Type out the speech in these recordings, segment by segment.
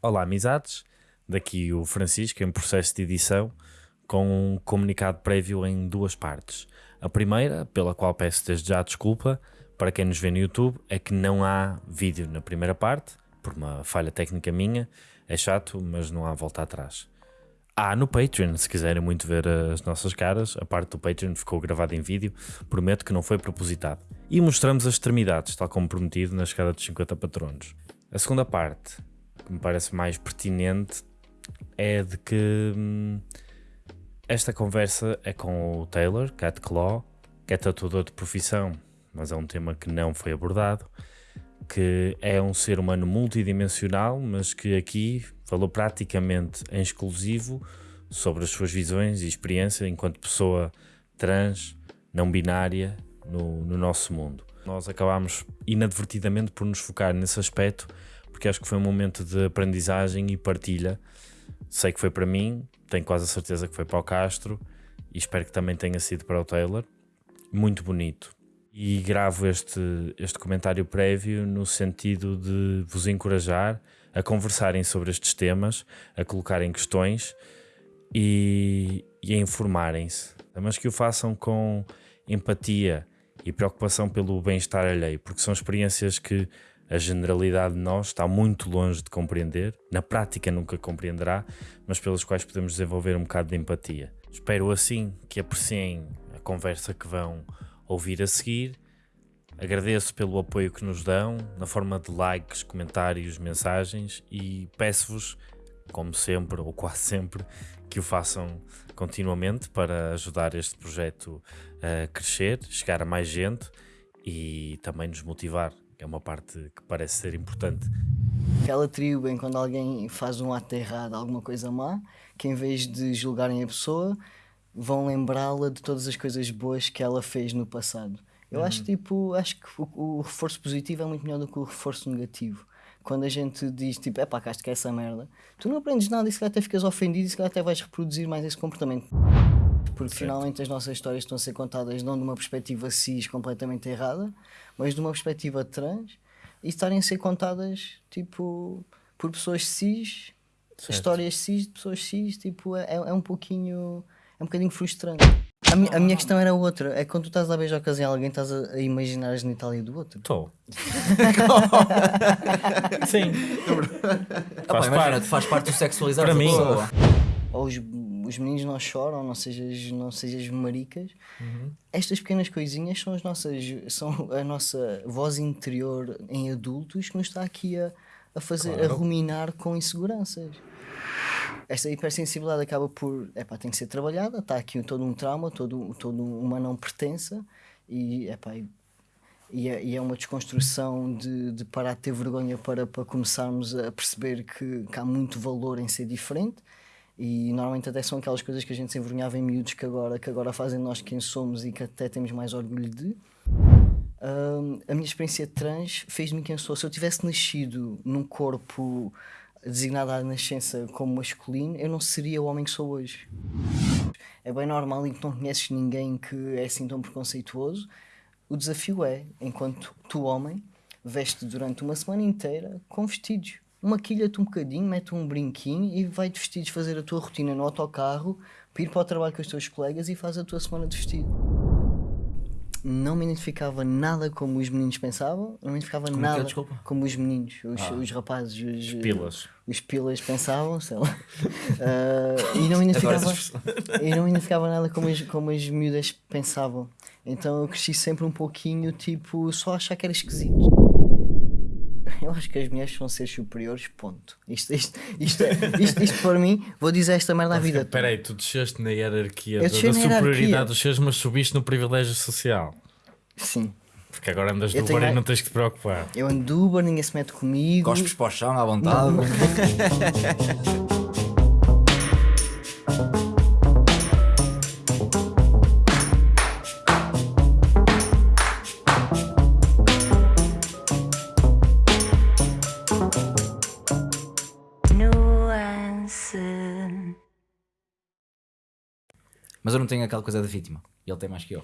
Olá, amizades. Daqui o Francisco em processo de edição com um comunicado prévio em duas partes. A primeira, pela qual peço desde já desculpa, para quem nos vê no YouTube, é que não há vídeo na primeira parte, por uma falha técnica minha. É chato, mas não há volta atrás. Há no Patreon, se quiserem muito ver as nossas caras, a parte do Patreon ficou gravada em vídeo, prometo que não foi propositado. E mostramos as extremidades, tal como prometido na escada dos 50 patronos. A segunda parte, que me parece mais pertinente, é de que hum, esta conversa é com o Taylor, Cat Claw, que é tatuador de profissão, mas é um tema que não foi abordado, que é um ser humano multidimensional, mas que aqui falou praticamente em exclusivo sobre as suas visões e experiência enquanto pessoa trans, não binária, no, no nosso mundo. Nós acabámos inadvertidamente por nos focar nesse aspecto, porque acho que foi um momento de aprendizagem e partilha. Sei que foi para mim, tenho quase a certeza que foi para o Castro e espero que também tenha sido para o Taylor. Muito bonito. E gravo este, este comentário prévio no sentido de vos encorajar a conversarem sobre estes temas, a colocarem questões e, e a informarem-se, mas que o façam com empatia e preocupação pelo bem-estar alheio, porque são experiências que a generalidade de nós está muito longe de compreender, na prática nunca compreenderá, mas pelas quais podemos desenvolver um bocado de empatia. Espero assim que apreciem a conversa que vão ouvir a seguir. Agradeço pelo apoio que nos dão, na forma de likes, comentários, mensagens e peço-vos, como sempre ou quase sempre, que o façam continuamente para ajudar este projeto a crescer, chegar a mais gente e também nos motivar é uma parte que parece ser importante. Aquela atribuem quando alguém faz um ato errado, alguma coisa má, que em vez de julgarem a pessoa, vão lembrá-la de todas as coisas boas que ela fez no passado. Eu uhum. acho, tipo, acho que o, o, reforço positivo é muito melhor do que o reforço negativo. Quando a gente diz, tipo, é pá, cá que é essa merda, tu não aprendes nada e se calhar até ficas ofendido e se calhar até vais reproduzir mais esse comportamento. Porque certo. finalmente as nossas histórias estão a ser contadas não de uma perspectiva cis completamente errada, mas de uma perspectiva trans e estarem a ser contadas tipo por pessoas cis, certo. histórias cis de pessoas cis, tipo, é, é um pouquinho é um bocadinho frustrante. A, mi, a minha questão era outra, é quando tu estás a beijar a alguém, estás a, a imaginar a genitália do outro. Estou. Sim. faz, ah, parte. faz parte do sexualizar Para mim. Ou os os meninos não choram, não sejas, não sejas maricas. Uhum. Estas pequenas coisinhas são as nossas, são a nossa voz interior em adultos que nos está aqui a, a fazer, claro. a ruminar com inseguranças. Esta hipersensibilidade acaba por, epá, tem que ser trabalhada, está aqui todo um trauma, todo, todo uma não pertença e, epá, e, é, e é uma desconstrução de, de parar de ter vergonha para, para começarmos a perceber que, que há muito valor em ser diferente e normalmente até são aquelas coisas que a gente se envergonhava em miúdos que agora, que agora fazem nós quem somos e que até temos mais orgulho de. Uh, a minha experiência trans fez-me quem sou. Se eu tivesse nascido num corpo designado à nascença como masculino, eu não seria o homem que sou hoje. É bem normal e que não conheces ninguém que é assim tão preconceituoso. O desafio é, enquanto tu, homem, veste durante uma semana inteira com vestidos maquilha-te um bocadinho, mete um brinquinho e vai-te vestidos fazer a tua rotina no autocarro, para ir para o trabalho com os teus colegas e faz a tua semana de vestido. Não me identificava nada como os meninos pensavam, não me identificava como é é? nada é, como os meninos, os, ah. os rapazes, os, os pilas. Os pilas pensavam, sei lá. Uh, e, não me identificava, e não me identificava nada como as, como as miúdas pensavam. Então eu cresci sempre um pouquinho, tipo, só achar que era esquisito eu acho que as mulheres são seres superiores, ponto. Isto, isto, isto, isto, isto para mim, vou dizer esta merda à vida. Espera aí, tu desceste na hierarquia da, superioridade dos seres, mas subiste no privilégio social. Sim. Porque agora andas do Uber e não tens que te preocupar. Eu ando do Uber, ninguém se mete comigo. Cospes para o chão à vontade. Mas eu não tenho aquela coisa da vítima. Ele tem mais que eu.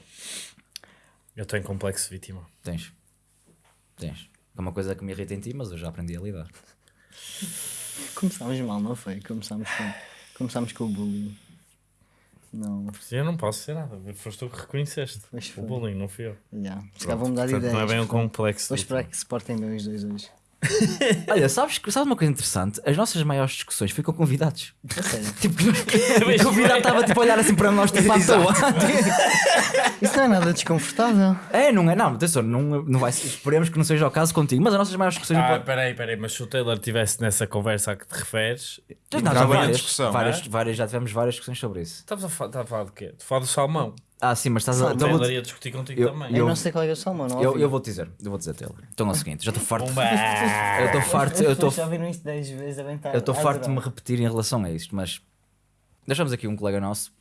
Eu tenho complexo de vítima. Tens. Tens. É uma coisa que me irrita em ti, mas eu já aprendi a lidar. Começámos mal, não foi? Começámos com, começámos com o bullying. Não. Eu não posso ser nada. Foste tu que reconheceste. O bullying, não fui eu. Yeah. Se calhar vão mudar de ideias. não é bem um complexo. Vou esperar que se portem bem os dois hoje. Olha, sabes, sabes uma coisa interessante? As nossas maiores discussões foi com convidados. Tipo, o convidado estava tipo a olhar assim para nós, tipo à toa. Isso não é nada desconfortável. É, não é? Não, atenção, não, não vai, esperemos que não seja o caso contigo, mas as nossas maiores discussões. Ah, peraí, peraí, mas se o Taylor estivesse nessa conversa a que te referes, Não, já várias, discussão, várias, é? várias, já tivemos várias discussões sobre isso. estavas a, a falar do quê? De falar do salmão. Ah, sim, mas estás a. Então vou- ia discutir contigo eu- também. Eu, não sei qual é o salmão, não eu, eu vou te dizer, eu vou dizer, Taylor. Então é o seguinte, já estou farto. Eu estou farto, eu estou Já viram isto 10 vezes, devem estar. eu estou a farto de me repetir em relação a isto, mas deixamos aqui um colega nosso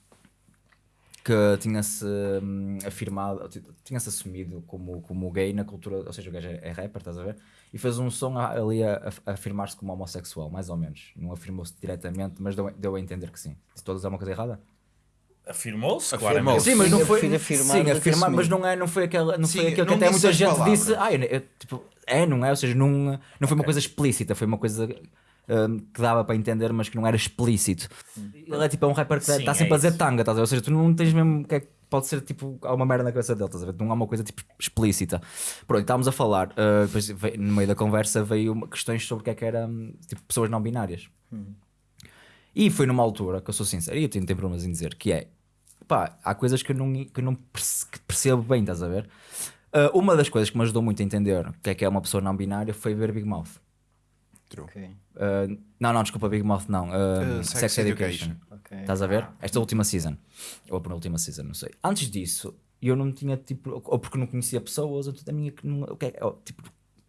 que tinha-se hum, afirmado, tinha-se assumido como, como gay na cultura, ou seja, o gajo é, é rapper, estás a ver? E fez um som a- ali a, a- a afirmar-se como homossexual, mais ou menos. Não afirmou-se diretamente, mas deu, deu a entender que sim. Se todos é uma coisa errada? Afirmou-se, claramente. Sim, mas não foi. afirmar sim, afirmar, mas não, é, não foi aquela. Não Sim, foi aquilo que até muita gente palavras. disse. Ah, eu, eu, tipo, é, não é? Ou seja, não, não foi uma coisa explícita, foi uma coisa hum, que dava para entender, mas que não era explícito. Ele é tipo é um rapper que Sim, está é sempre a dizer tanga, estás a ver? Ou seja, tu não tens mesmo. Que é, que pode ser tipo. Há uma merda na cabeça dele, estás a ver? Não há uma coisa tipo explícita. Pronto, estávamos a falar. ah, depois veio- no meio da conversa veio uma- questões sobre o que é que era. hum, Tipo, pessoas não binárias. E foi numa altura que eu sou sincero, e eu tenho, tenho problemas em dizer, que é pá, há coisas que eu não, que eu não percebo bem, estás a ver? Ah, uma das coisas que me ajudou muito a entender o que é que é uma pessoa não binária foi ver Big Mouth. True. Ok, Ah, não, não, desculpa, Big Mouth não. ah, Uh, Sex, Sex Education. Education. ok. Estás a ver? Esta última season. Ou a penúltima season, não sei. Antes disso, eu não tinha tipo. Ou porque não conhecia pessoas, ou tudo a minha. que não- o que é- ou, tipo,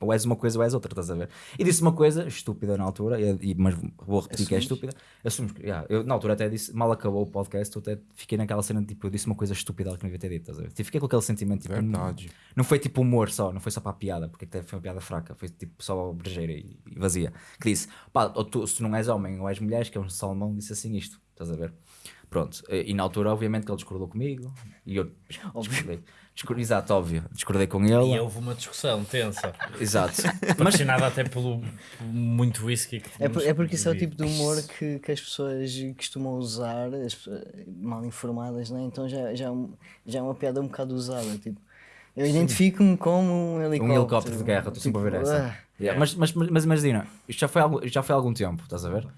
ou és uma coisa ou és outra, estás a ver? E disse uma coisa estúpida na altura, e, e- mas vou repetir que é Assumes? estúpida. Assumes que. yeah, eu, na altura até disse, mal acabou o podcast, eu até fiquei naquela cena de tipo, eu disse uma coisa estúpida que não devia ter dito, estás a ver? Tipo, fiquei com aquele sentimento tipo. Verdade. Não, não foi tipo humor só, não foi só para a piada, porque até foi uma piada fraca, foi tipo só brejeira e, e vazia. Que disse, pá, tu, se tu não és homem ou és mulher, que é um salmão, disse assim isto, estás a ver? Pronto, e e na altura, obviamente, que ele discordou comigo e eu discordei. Exato, óbvio, discordei com ele. E houve uma discussão tensa. Exato. Patrocinada até pelo muito whisky que É, por- é porque isso é o tipo de humor que, que as pessoas costumam usar, as pessoas mal informadas, né? então já, já, é já é uma piada um bocado usada. Tipo, eu identifico-me como um helicóptero. Um helicóptero de guerra, estou sempre a ver essa. ah, Yeah, Mas, mas, mas, mas imagina, isto já foi, algo, já foi há algum tempo, estás a ver?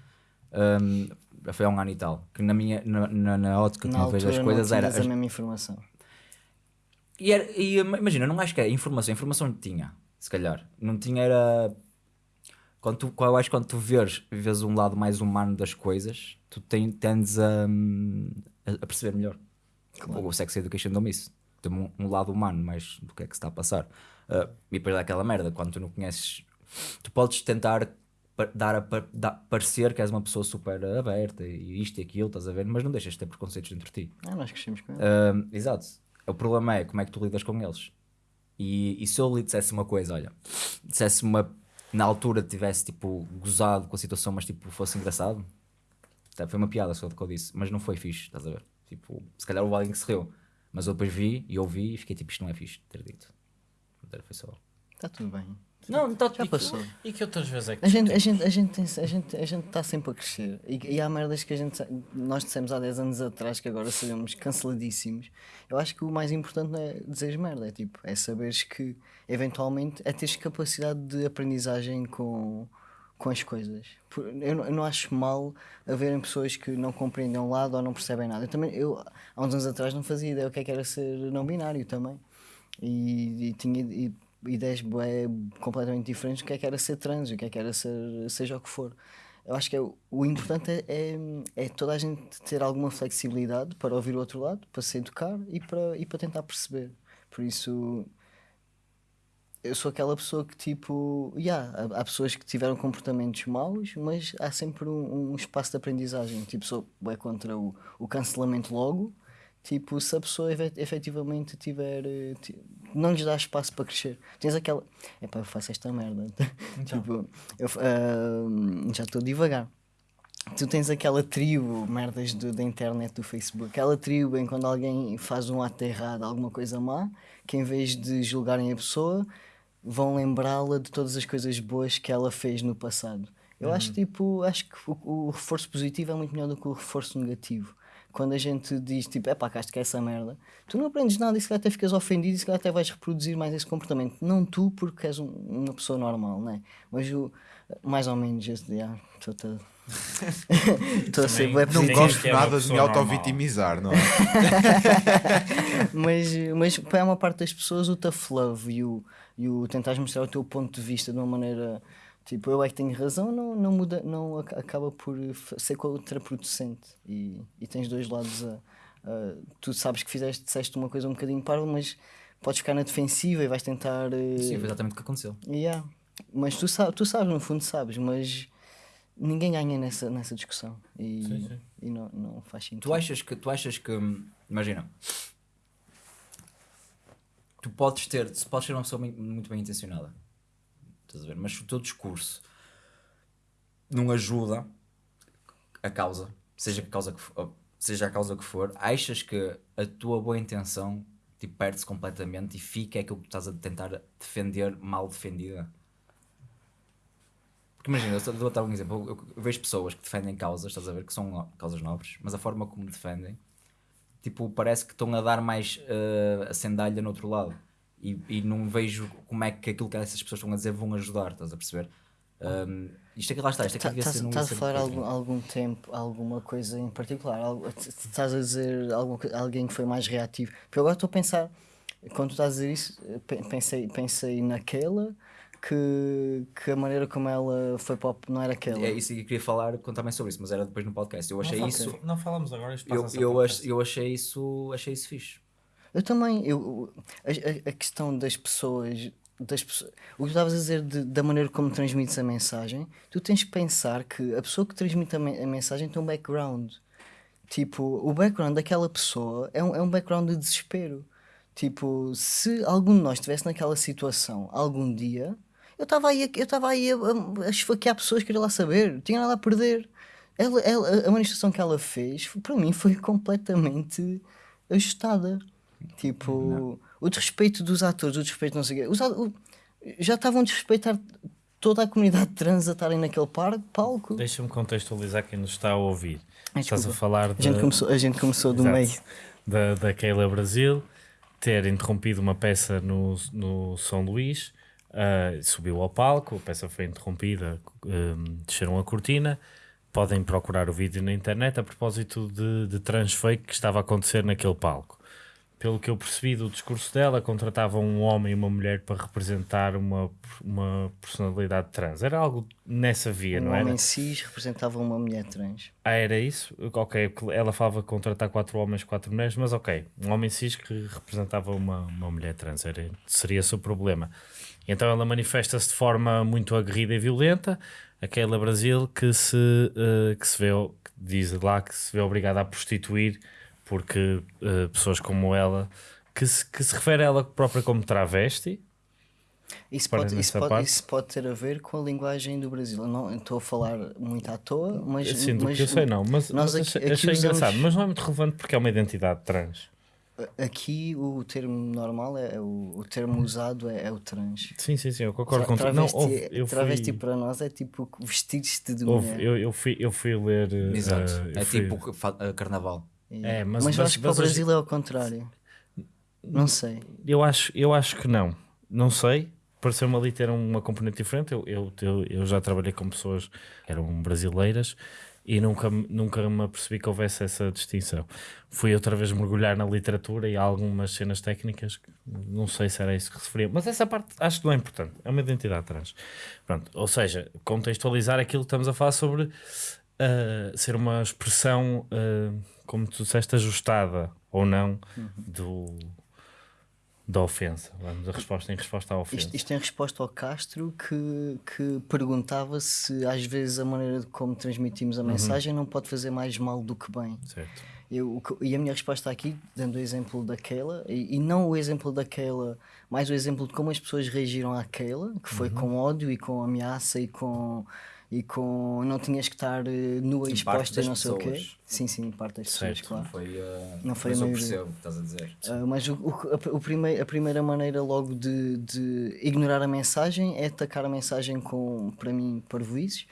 Um, foi há um ano e tal. Que na minha na, na, na ótica que eu vejo as coisas não era. a mesma informação. E, era, e ima- imagina, não acho que é informação, informação tinha, se calhar. Não tinha era. Quando tu, eu acho que quando tu vês, vês um lado mais humano das coisas, tu ten- tendes a, a, perceber melhor. O Sex Education deu-me isso. Tem um, um lado humano mais do que é que se está a passar. Ah, e depois dá aquela merda, quando tu não conheces, tu podes tentar dar a dar- parecer que és uma pessoa super aberta e isto e aquilo, estás a ver, mas não deixas de ter preconceitos dentro de ti. Ah, nós crescemos com ele. Ahm, exato. O problema é como é que tu lidas com eles. E, e se eu lhe dissesse uma coisa, olha, dissesse uma. Na altura tivesse tipo gozado com a situação, mas tipo fosse engraçado, foi uma piada só do que eu disse, mas não foi fixe, estás a ver? Tipo, se calhar houve alguém que se riu, mas eu depois vi e ouvi e fiquei tipo, isto não é fixe ter dito. Foi só. Está tudo bem. Não, tá, Já passou. E que outras vezes é que A gente a gente a gente a gente a gente está sempre a crescer e, e há merdas que a gente nós dissemos há 10 anos atrás que agora sabemos canceladíssimos. Eu acho que o mais importante não é dizer merda, é tipo, é saberes que eventualmente é teres capacidade de aprendizagem com com as coisas. Por- Eu não, eu não acho mal haverem pessoas que não compreendem um lado ou não percebem nada. Eu também, eu, há uns anos atrás não fazia ideia o que é que era ser não binário também. E, e tinha i- ideias bué, completamente diferentes do que é que era ser trans, o que é que era ser seja o que for. Eu acho que é, o- importante é, é, é toda a gente ter alguma flexibilidade para ouvir o outro lado, para se educar e para, e para tentar perceber. Por isso, eu sou aquela pessoa que tipo, yeah, há, há pessoas que tiveram comportamentos maus, mas há sempre um, um espaço de aprendizagem. Tipo, sou é contra o, o cancelamento logo. Tipo, se a pessoa efet- efetivamente tiver. eh, não lhes dá espaço para crescer. Tens aquela. Epá, eu faço esta merda. tipo, eu, ah, já estou devagar. Tu tens aquela tribo, merdas do- da internet, do Facebook, aquela tribo em quando alguém faz um ato errado, alguma coisa má, que em vez de julgarem a pessoa, vão lembrá-la de todas as coisas boas que ela fez no passado. Eu Uhum. acho tipo, acho que o, o reforço positivo é muito melhor do que o reforço negativo. Quando a gente diz tipo, é pá, cá que é essa merda, tu não aprendes nada e se calhar até ficas ofendido e se calhar até vais reproduzir mais esse comportamento. Não tu, porque és um- uma pessoa normal, né? Mas o, mais ou menos, esse dia, estou a. Estou a ser bué não gosto é nada de me auto-vitimizar, não é? mas, mas para uma parte das pessoas o tough love e o, e o tentares mostrar o teu ponto de vista de uma maneira tipo eu é que tenho razão não, não muda não ac- acaba por ser contraproducente e, e tens dois lados a, a- tu sabes que fizeste disseste uma coisa um bocadinho parva mas podes ficar na defensiva e vais tentar eh, Sim, foi exatamente o que aconteceu. yeah. mas tu, sa tu sabes no fundo sabes mas ninguém ganha nessa, nessa discussão e, Sim, sim. e não, não faz sentido Tu achas que, tu achas que, hum, imagina, tu podes ter, podes ser uma pessoa muito bem intencionada, estás a ver? Mas se o teu discurso não ajuda a causa, seja a causa que for, seja a causa que for, achas que a tua boa intenção tipo, perde-se completamente e fica aquilo que estás a tentar defender mal defendida? Porque imagina, eu dar um exemplo. Eu, vejo pessoas que defendem causas, estás a ver, que são causas nobres, mas a forma como defendem, tipo, parece que estão a dar mais eh, a sandalha no outro lado. E, e não vejo como é que aquilo que essas pessoas estão a dizer vão ajudar, estás a perceber? Um, isto aqui lá está, isto aqui devia ser um Estás a falar algum, algum tempo, alguma coisa em particular? Estás a dizer alguma, co- alguém que foi mais reativo? Porque eu agora estou a pensar, quando tu estás a dizer isso, pe- pensei, pensei naquela que, que a maneira como ela foi o, não era aquela. É isso que eu queria falar, contar mais sobre isso, mas era depois no podcast. Eu achei não, isso. Não falamos agora, isto Eu, eu, ach- eu achei isso achei isso fixe. Eu também, eu, a, a- questão das pessoas, das pessoas, o que estavas a dizer de- da maneira como transmites a mensagem, tu tens que pensar que a pessoa que transmite a, men- a mensagem tem um background. Tipo, o background daquela pessoa é um, é um background de desespero. Tipo, se algum de nós estivesse naquela situação algum dia, eu estava aí, eu estava aí a, a, a esfaquear pessoas que queria lá saber, tinha nada a perder. Ela, ela- a manifestação que ela fez, para mim, foi completamente ajustada. Tipo, o desrespeito dos atores, o desrespeito não sei o quê. Os o- já estavam a desrespeitar toda a comunidade trans a estarem naquele par, palco. Deixa-me contextualizar quem nos está a ouvir. Ai, Estás a falar A gente de- começou, a gente começou do Exato. meio. da, da Keila Brasil ter interrompido uma peça no, no São Luís, ah, subiu ao palco, a peça foi interrompida, um, desceram a cortina. Podem procurar o vídeo na internet a propósito de, de transfake que estava a acontecer naquele palco. Pelo que eu percebi do discurso dela, contratava um homem e uma mulher para representar uma, uma personalidade trans. Era algo nessa via, Um não era? homem cis representava uma mulher trans. Ah, era isso? Ok, ela falava contratar quatro homens, quatro mulheres, mas ok, um homem cis que representava uma, uma mulher trans, era, seria o problema. Então ela manifesta-se de forma muito aguerrida e violenta, aquela Brasil que se, eh, que se vê, que diz lá que se vê obrigada a prostituir porque eh, pessoas como ela, que se, que se refere a ela própria como travesti, Isso pode, isso, pode, isso pode ter a ver com a linguagem do Brasil. Eu não estou a falar muito à toa, mas. assim, do mas que eu sei não, mas, nós aqui- achei, aqui achei usamos- engraçado, mas não é muito relevante porque é uma identidade trans. Aqui o termo normal é, é o, o termo usado é, é o trans. Sim, sim, sim, eu concordo Tra- contigo. Não, travesti, houve, eu fui... travesti para nós é tipo vestir-te de Houve, mulher. eu, eu, fui, eu fui ler. eh, Exato. eu é fui- tipo que É, mas, mas, mas- acho que para o Brasil é ao contrário. Não sei. Eu acho, eu acho que não. Não sei. Pareceu-me ali ter uma componente diferente. Eu, eu, eu, eu já trabalhei com pessoas que eram brasileiras e nunca, me- nunca me apercebi que houvesse essa distinção. Fui outra vez mergulhar na literatura e há algumas cenas técnicas não sei se era isso que referia, mas essa parte acho que não é importante. É uma identidade trans. Pronto, ou seja, contextualizar aquilo que estamos a falar sobre ah, ser uma expressão, ah, como tu disseste, ajustada ou não do, da ofensa. Vamos, a resposta em resposta à ofensa. Isto, isto em resposta ao Castro que, que perguntava se às vezes a maneira de como transmitimos a Uhum. mensagem não pode fazer mais mal do que bem. Certo. Eu, que- e a minha resposta aqui, dando o exemplo daquela, e, e não o exemplo daquela, mais o exemplo de como as pessoas reagiram àquela, que Uhum. foi com ódio e com ameaça e com. E com não tinhas que estar eh, nua e exposta não sei o quê. Sim, sim, parte das pessoas, Certo. claro. Não foi, eh, Não foi mas a eu percebo o que estás a dizer. Ah, mas o, o- a, o primeiro, a primeira maneira logo de, de ignorar a mensagem é atacar a mensagem com, para mim, parvoíces.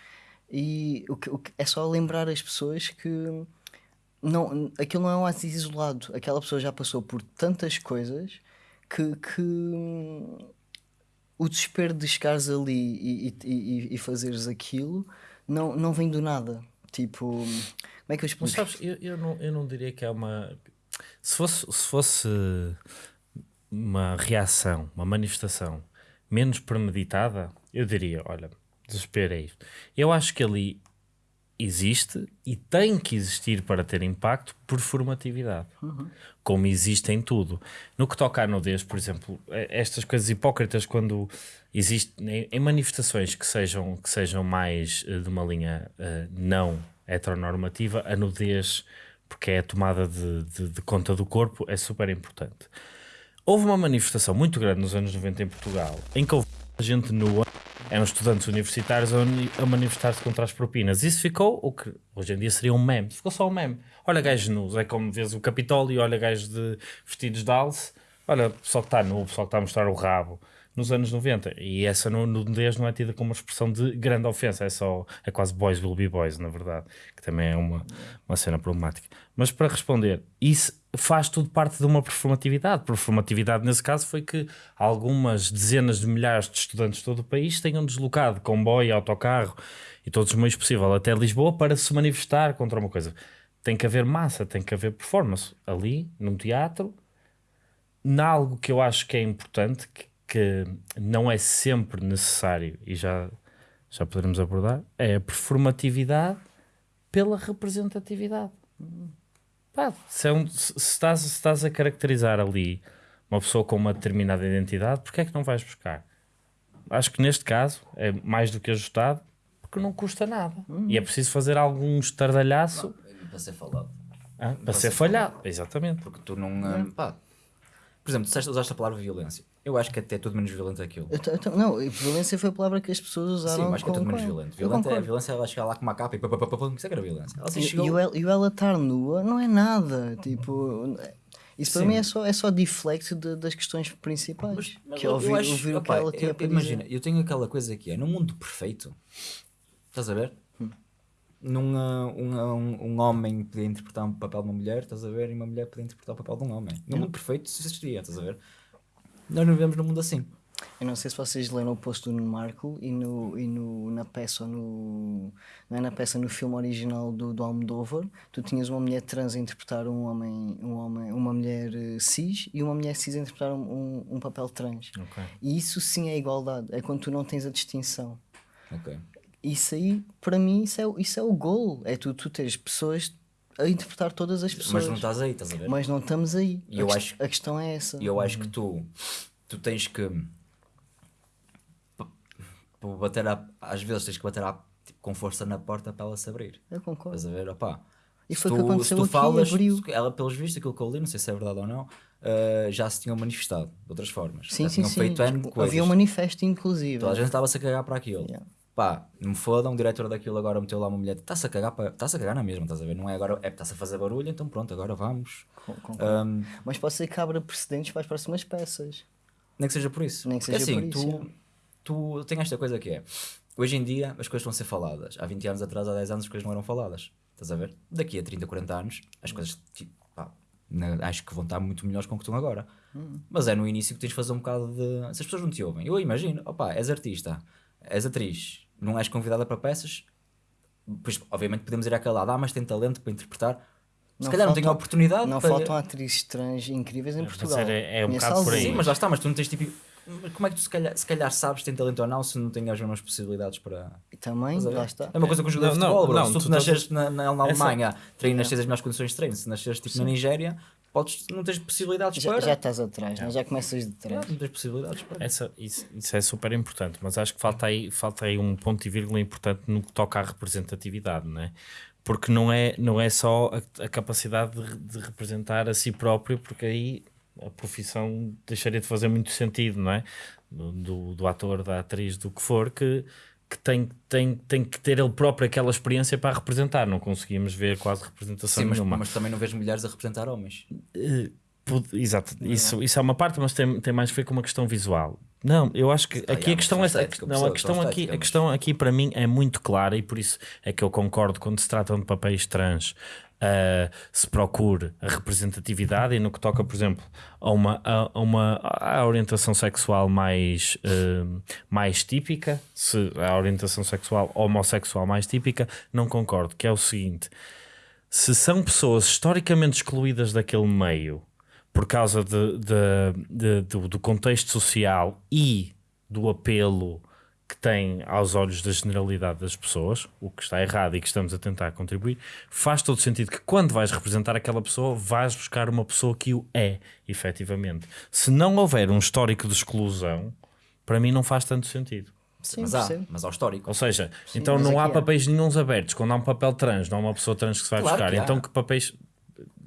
E o que, o que- é só lembrar as pessoas que não, aquilo não é um ato isolado. Aquela pessoa já passou por tantas coisas que, que o desespero de chegares ali e, e, e, e fazeres aquilo não, não vem do nada. Tipo, como é que eu Mas explico? sabes, eu, eu, não, eu não diria que é uma. Se fosse, se fosse uma reação, uma manifestação menos premeditada, eu diria: olha, desespero é isto. Eu acho que ali existe e tem que existir para ter impacto performatividade, como existe em tudo. No que toca à nudez, por exemplo, eh, estas coisas hipócritas, quando existe em, manifestações que sejam, que sejam mais eh, de uma linha eh, não heteronormativa, a nudez, porque é a tomada de, de- de conta do corpo, é super importante. Houve uma manifestação muito grande nos anos 90 em Portugal, em que houve gente nua, eram estudantes universitários a, manifestar-se contra as propinas. Isso ficou o que hoje em dia seria um meme. Ficou só um meme. Olha gajos nus, é como vês o Capitólio, olha gajos de vestidos de alce, olha o pessoal que está nu, o pessoal que está a mostrar o rabo. Nos anos 90, e essa nu- nudez não é tida como uma expressão de grande ofensa, é só, é quase boys will be boys, na verdade, que também é uma, uma cena problemática. Mas para responder, isso faz tudo parte de uma performatividade. Performatividade, nesse caso, foi que algumas dezenas de milhares de estudantes de todo o país tenham deslocado comboio, autocarro e todos os meios possíveis até Lisboa para se manifestar contra uma coisa. Tem que haver massa, tem que haver performance. Ali, num teatro, em algo que eu acho que é importante, que, que não é sempre necessário, e já, já poderemos abordar, é a performatividade pela representatividade. Pá, se, é um- se- estás, se estás a caracterizar ali uma pessoa com uma determinada identidade, porque é que não vais buscar? Acho que neste caso é mais do que ajustado, porque não custa nada. E é preciso fazer algum estardalhaço Para ser falado. ah, para ser falhado. Exatamente. Porque tu não. hum, pá. Por exemplo, tu usaste a palavra violência. Eu acho que até é tudo menos violento aquilo. Eu eu não, violência foi a palavra que as pessoas Sim, usaram. eu acho que é tudo menos violento. É a concordo. violência, ela chegar lá com uma capa e pá, isso é que era violência. Ela E, chegou. e o ela, e ela estar nua não é nada. Tipo, isso para Sim. mim é só, é só deflect de- das questões principais. Mas que é eu ouvir, acho- ouvir o que ela tinha eu- para Imagina, dizer. eu tenho aquela coisa que é, num mundo perfeito, estás a ver? Hum. Num, ah, um, ah, um, um homem podia interpretar um papel de uma mulher, estás a ver? E uma mulher podia interpretar o papel de um homem. Num mundo perfeito isso existiria, estás a ver? Nós não vivemos num mundo assim. Eu não sei se vocês leram o post do Nuno Marco e, no, e no, na peça ou no. Não é na peça, no filme original do, do Almodóvar, tu tinhas uma mulher trans a interpretar um homem, um homem uma mulher eh, cis e uma mulher cis a interpretar um, um, um papel trans. Ok. E isso sim é igualdade, é quando tu não tens a distinção. Ok. Isso aí, para mim, isso é, o- isso é o gol. É tu, tu teres pessoas a interpretar todas as pessoas. Mas não estás aí, estás a ver? Mas não estamos aí. E a, eu acho- a questão é essa. E eu acho que tu, tu tens que bater a, às vezes tens que bater a, tipo, com força na porta para ela se abrir. Eu concordo. Estás a ver? Opá, E foi o que aconteceu se tu falas, abriu. ela pelos vistos, aquilo que eu li, não sei se é verdade ou não, eh, já se tinham manifestado de outras formas. Sim, já sim, tinham sim. feito N de coisas. Havia um manifesto, inclusive. Toda a gente estava-se a cagar para aquilo. Yeah. Pá, não me fodam, o diretor daquilo agora meteu lá uma mulher, está-se a cagar, está-se a cagar na mesma, estás a ver? Não é agora, é está-se a fazer barulho, então pronto, agora vamos. Com- concordo. Ahm, Mas pode ser que abra precedentes para as próximas peças. Nem que seja por isso. Nem que Porque seja assim, por isso, tu, tu tem esta coisa que é, hoje em dia as coisas vão ser faladas. Há 20 anos atrás, há 10 anos as coisas não eram faladas. Estás a ver? Daqui a 30, 40 anos, as coisas pá, na- acho que vão estar muito melhores com o que estão agora. Hum. Mas é no início que tens de fazer um bocado de. Se as pessoas não te ouvem, eu imagino, opá, és artista, és atriz, não és convidada para peças, pois obviamente podemos ir àquele lado, ah, mas tem talento para interpretar. Se Não calhar não tem a faltam- oportunidade Não para... faltam atrizes trans incríveis em Portugal. era- é um bocado por aí. Sim, mas lá está, mas tu não tens tipo. Como é que tu se calhar, se calhar sabes se tem talento ou não se não tens as mesmas possibilidades para. E também, lá está. É uma coisa com o jogador de futebol, não, bro. não, se tu, tu nasceres na, na, na Essa- Alemanha, treinas, tens as melhores condições de treino. Se nasceres tipo, na Nigéria, podes, não tens possibilidades Já, para. já estás atrás, né? já começas de trás. não tens possibilidades para. Essa, isso, isso é super importante, mas acho que falta aí, falta aí um ponto e vírgula importante no que toca à representatividade, não é? Porque não é, não é só a, a capacidade de, de representar a si próprio, porque aí a profissão deixaria de fazer muito sentido, não é? Do, do ator, da atriz, do que for, que, que tem, tem, tem que ter ele próprio aquela experiência para representar. Não conseguimos ver quase representação Sim, mas, nenhuma. mas também não vês mulheres a representar homens. Pode- Exato, isso, isso é uma parte, mas tem, tem mais a ver com uma questão visual. Não, eu acho que aqui a questão é estética, não, a questão aqui, a questão aqui para mim é muito clara e por isso é que eu concordo quando se tratam de papéis trans. Ah, se procure a representatividade e no que toca, por exemplo, a uma, a, a uma a orientação sexual mais, ah, mais típica, se a orientação sexual homossexual mais típica, não concordo, que é o seguinte: se são pessoas historicamente excluídas daquele meio por causa de, de- de- do, do contexto social e do apelo que tem aos olhos da generalidade das pessoas, o que está errado e que estamos a tentar contribuir, faz todo sentido que quando vais representar aquela pessoa, vais buscar uma pessoa que o é, efetivamente. Se não houver um histórico de exclusão, para mim não faz tanto sentido. Sim, mas há, mas há o histórico. Ou seja, então mas não há há. papéis nenhuns abertos. Quando há um papel trans, não há uma pessoa trans que se vai Claro buscar. que. Então que papéis.